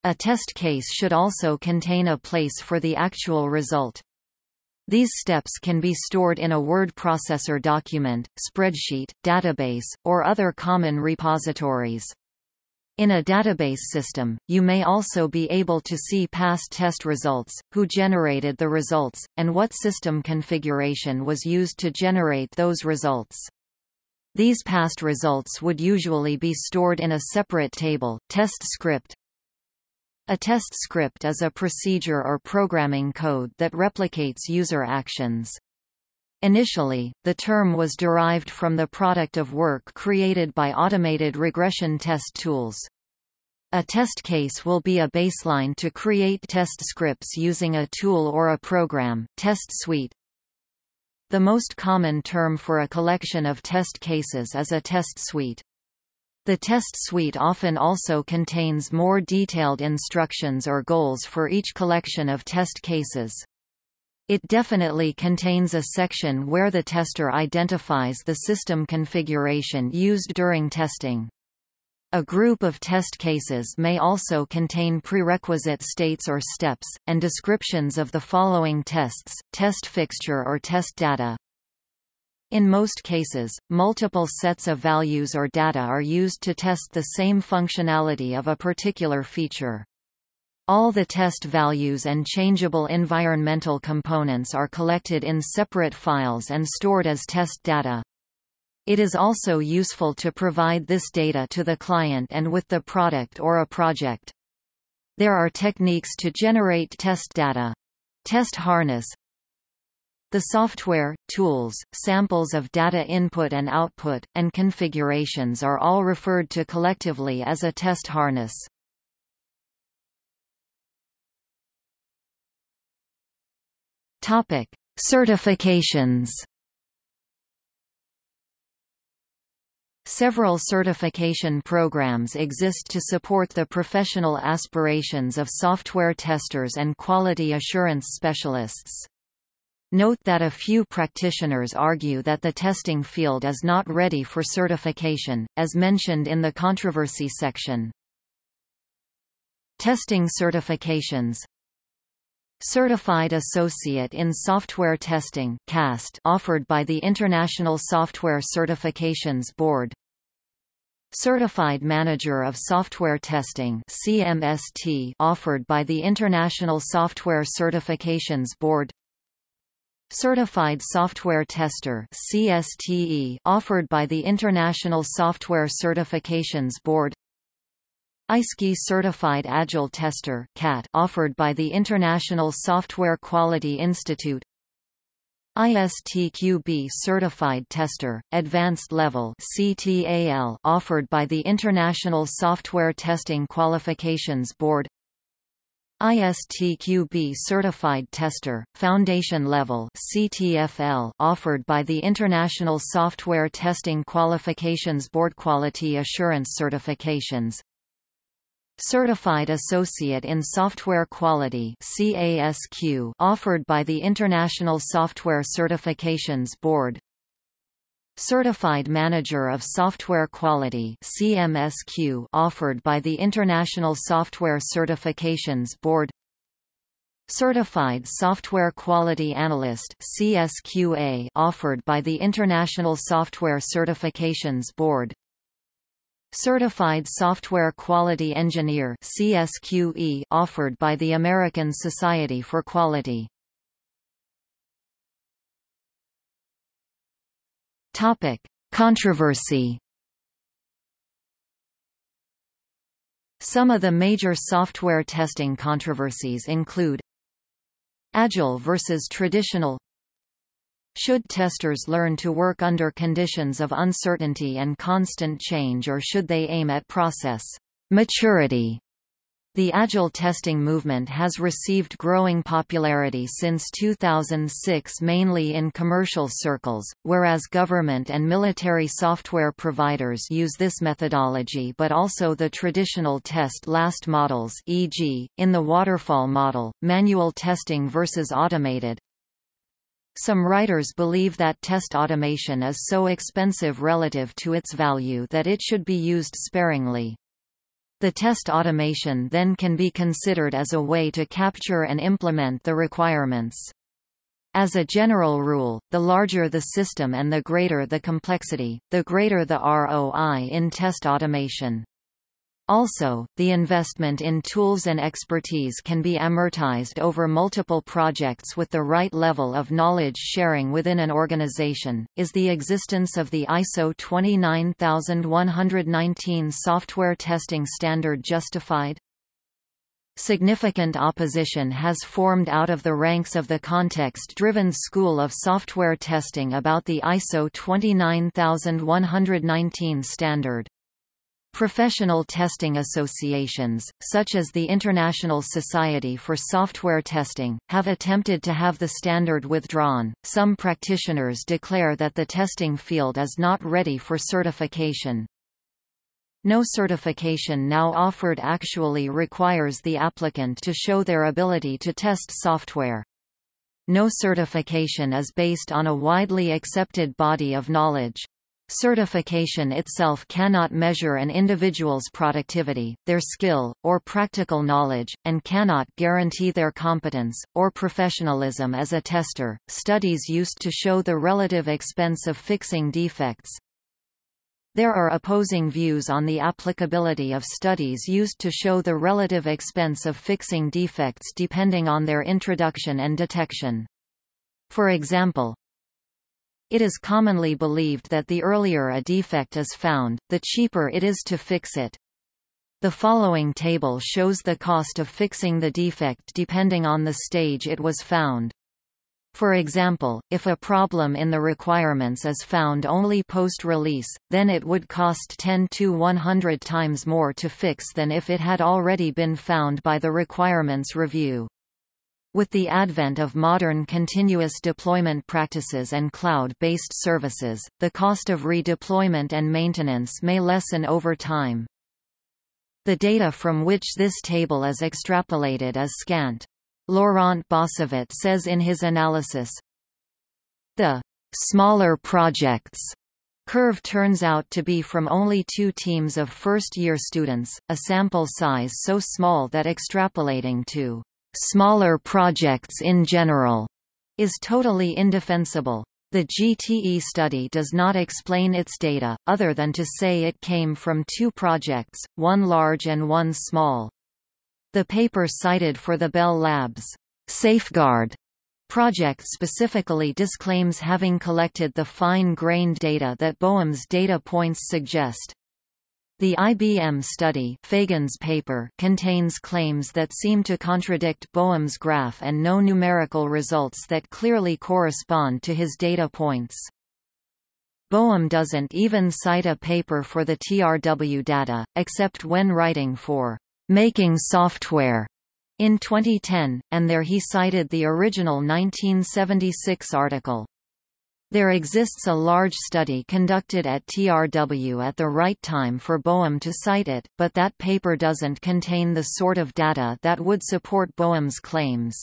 A: A test case should also contain a place for the actual result. These steps can be stored in a word processor document, spreadsheet, database, or other common repositories. In a database system, you may also be able to see past test results, who generated the results, and what system configuration was used to generate those results. These past results would usually be stored in a separate table, test script, a test script is a procedure or programming code that replicates user actions. Initially, the term was derived from the product of work created by automated regression test tools. A test case will be a baseline to create test scripts using a tool or a program, test suite. The most common term for a collection of test cases is a test suite. The test suite often also contains more detailed instructions or goals for each collection of test cases. It definitely contains a section where the tester identifies the system configuration used during testing. A group of test cases may also contain prerequisite states or steps, and descriptions of the following tests, test fixture or test data. In most cases, multiple sets of values or data are used to test the same functionality of a particular feature. All the test values and changeable environmental components are collected in separate files and stored as test data. It is also useful to provide this data to the client and with the product or a project. There are techniques to generate test data. Test harness, the software, tools, samples of data input and output, and configurations are all referred to collectively as a test harness. Topic: Certifications. Several certification programs exist to support the professional aspirations of software testers and quality assurance specialists. Note that a few practitioners argue that the testing field is not ready for certification, as mentioned in the controversy section. Testing certifications. Certified Associate in Software Testing CAST offered by the International Software Certifications Board. Certified Manager of Software Testing CMST offered by the International Software Certifications Board Certified Software Tester CSTE offered by the International Software Certifications Board. iSQI Certified Agile Tester CAT offered by the International Software Quality Institute. ISTQB Certified Tester, Advanced Level CTAL offered by the International Software Testing Qualifications Board ISTQB Certified Tester, Foundation Level CTFL offered by the International Software Testing Qualifications Board Quality Assurance Certifications. Certified Associate in Software Quality CASQ offered by the International Software Certifications Board Certified Manager of Software Quality CMSQ offered by the International Software Certifications Board. Certified Software Quality Analyst CSQA offered by the International Software Certifications Board. Certified Software Quality Engineer CSQE offered by the American Society for Quality Topic: Controversy. Some of the major software testing controversies include Agile versus traditional. Should testers learn to work under conditions of uncertainty and constant change or should they aim at process maturity the Agile testing movement has received growing popularity since 2006 mainly in commercial circles, whereas government and military software providers use this methodology but also the traditional test last models e.g., in the waterfall model, manual testing versus automated. Some writers believe that test automation is so expensive relative to its value that it should be used sparingly. The test automation then can be considered as a way to capture and implement the requirements. As a general rule, the larger the system and the greater the complexity, the greater the ROI in test automation. Also, the investment in tools and expertise can be amortized over multiple projects with the right level of knowledge sharing within an organization. Is the existence of the ISO 29119 software testing standard justified? Significant opposition has formed out of the ranks of the context-driven school of software testing about the ISO 29119 standard. Professional testing associations, such as the International Society for Software Testing, have attempted to have the standard withdrawn. Some practitioners declare that the testing field is not ready for certification. No certification now offered actually requires the applicant to show their ability to test software. No certification is based on a widely accepted body of knowledge. Certification itself cannot measure an individual's productivity, their skill, or practical knowledge, and cannot guarantee their competence, or professionalism as a tester. Studies used to show the relative expense of fixing defects. There are opposing views on the applicability of studies used to show the relative expense of fixing defects depending on their introduction and detection. For example, it is commonly believed that the earlier a defect is found, the cheaper it is to fix it. The following table shows the cost of fixing the defect depending on the stage it was found. For example, if a problem in the requirements is found only post-release, then it would cost 10 to 100 times more to fix than if it had already been found by the requirements review. With the advent of modern continuous deployment practices and cloud-based services, the cost of redeployment and maintenance may lessen over time. The data from which this table is extrapolated is scant. Laurent Bossavit says in his analysis, the smaller projects curve turns out to be from only two teams of first-year students, a sample size so small that extrapolating to smaller projects in general, is totally indefensible. The GTE study does not explain its data, other than to say it came from two projects, one large and one small. The paper cited for the Bell Labs Safeguard project specifically disclaims having collected the fine-grained data that Boehm's data points suggest. The IBM study Fagan's paper contains claims that seem to contradict Boehm's graph and no numerical results that clearly correspond to his data points. Boehm doesn't even cite a paper for the TRW data, except when writing for Making Software in 2010, and there he cited the original 1976 article. There exists a large study conducted at TRW at the right time for Boehm to cite it, but that paper doesn't contain the sort of data that would support Boehm's claims.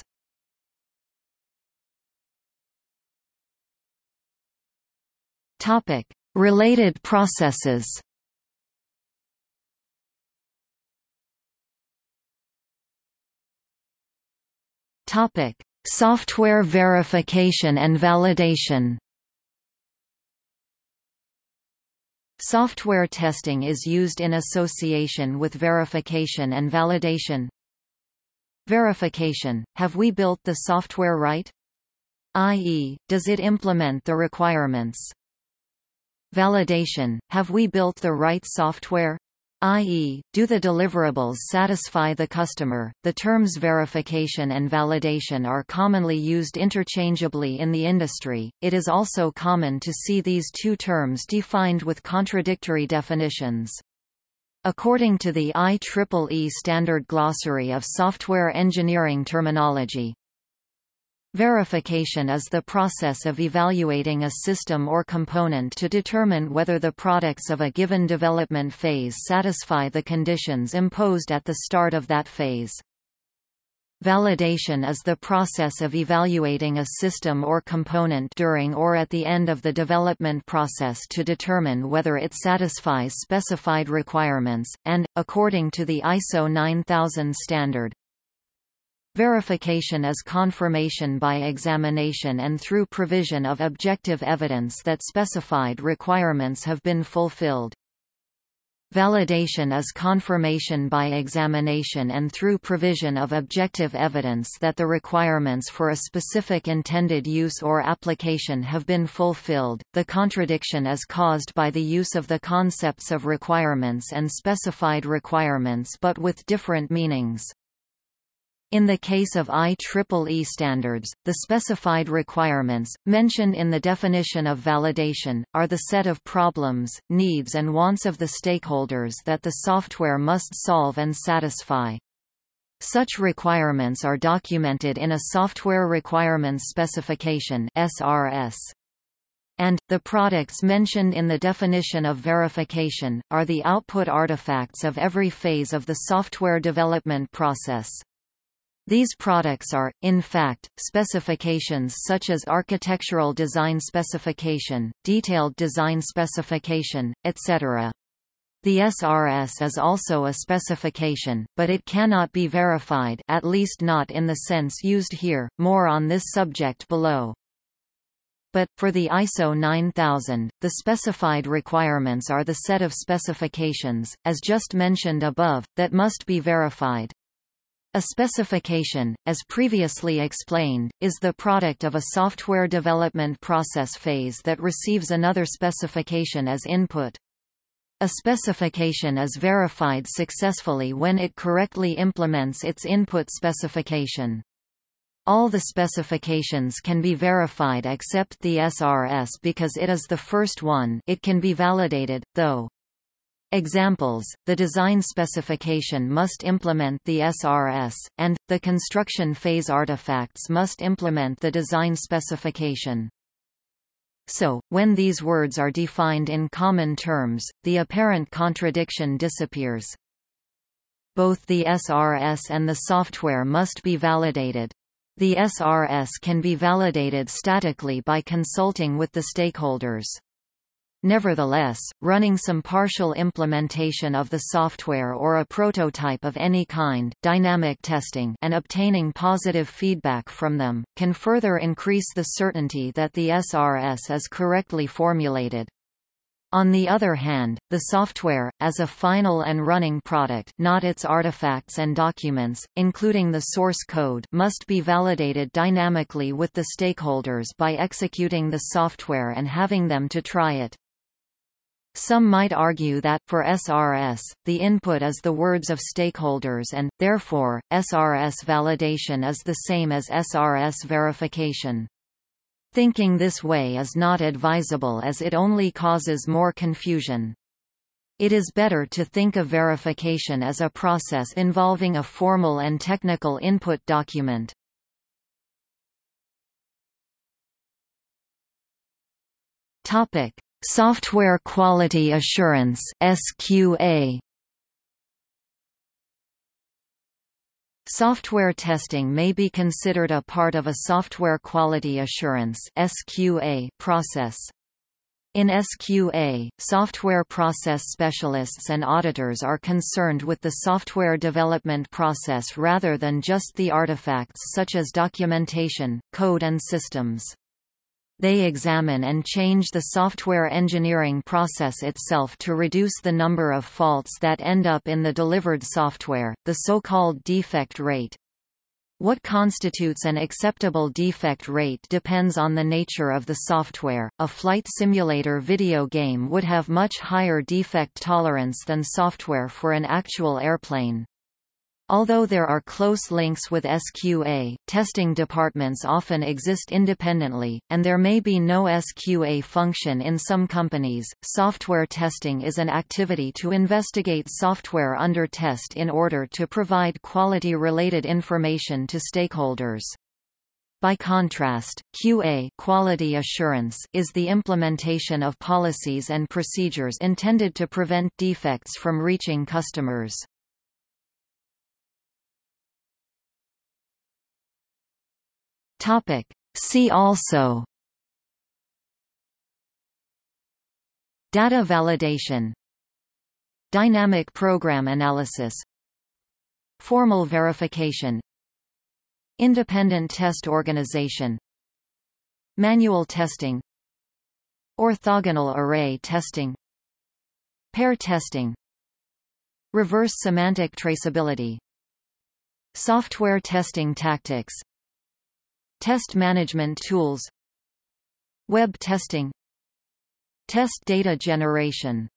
A: Topic: Related processes. Topic: Software verification and validation. Software testing is used in association with verification and validation. Verification – Have we built the software right? i.e., does it implement the requirements? Validation – Have we built the right software? i.e., do the deliverables satisfy the customer? The terms verification and validation are commonly used interchangeably in the industry. It is also common to see these two terms defined with contradictory definitions. According to the IEEE Standard Glossary of Software Engineering Terminology, Verification is the process of evaluating a system or component to determine whether the products of a given development phase satisfy the conditions imposed at the start of that phase. Validation is the process of evaluating a system or component during or at the end of the development process to determine whether it satisfies specified requirements, and, according to the ISO 9000 standard, Verification is confirmation by examination and through provision of objective evidence that specified requirements have been fulfilled. Validation is confirmation by examination and through provision of objective evidence that the requirements for a specific intended use or application have been fulfilled. The contradiction is caused by the use of the concepts of requirements and specified requirements but with different meanings. In the case of IEEE standards, the specified requirements, mentioned in the definition of validation, are the set of problems, needs and wants of the stakeholders that the software must solve and satisfy. Such requirements are documented in a Software Requirements Specification SRS. And, the products mentioned in the definition of verification, are the output artifacts of every phase of the software development process. These products are, in fact, specifications such as architectural design specification, detailed design specification, etc. The SRS is also a specification, but it cannot be verified at least not in the sense used here, more on this subject below. But, for the ISO 9000, the specified requirements are the set of specifications, as just mentioned above, that must be verified. A specification, as previously explained, is the product of a software development process phase that receives another specification as input. A specification is verified successfully when it correctly implements its input specification. All the specifications can be verified except the SRS because it is the first one it can be validated, though. Examples, the design specification must implement the SRS, and, the construction phase artifacts must implement the design specification. So, when these words are defined in common terms, the apparent contradiction disappears. Both the SRS and the software must be validated. The SRS can be validated statically by consulting with the stakeholders. Nevertheless, running some partial implementation of the software or a prototype of any kind dynamic testing and obtaining positive feedback from them, can further increase the certainty that the SRS is correctly formulated. On the other hand, the software, as a final and running product not its artifacts and documents, including the source code must be validated dynamically with the stakeholders by executing the software and having them to try it. Some might argue that, for SRS, the input is the words of stakeholders and, therefore, SRS validation is the same as SRS verification. Thinking this way is not advisable as it only causes more confusion. It is better to think of verification as a process involving a formal and technical input document. Topic: Software Quality Assurance (SQA). Software testing may be considered a part of a software quality assurance (SQA) process. In SQA, software process specialists and auditors are concerned with the software development process rather than just the artifacts such as documentation, code and systems. They examine and change the software engineering process itself to reduce the number of faults that end up in the delivered software, the so-called defect rate. What constitutes an acceptable defect rate depends on the nature of the software. A flight simulator video game would have much higher defect tolerance than software for an actual airplane. Although there are close links with SQA, testing departments often exist independently, and there may be no SQA function in some companies. Software testing is an activity to investigate software under test in order to provide quality related information to stakeholders. By contrast, QA quality assurance is the implementation of policies and procedures intended to prevent defects from reaching customers. Topic. See also. Data validation. Dynamic program analysis. Formal verification. Independent test organization. Manual testing. Orthogonal array testing. Pair testing. Reverse semantic traceability. Software testing tactics Test management tools. Web testing. Test data generation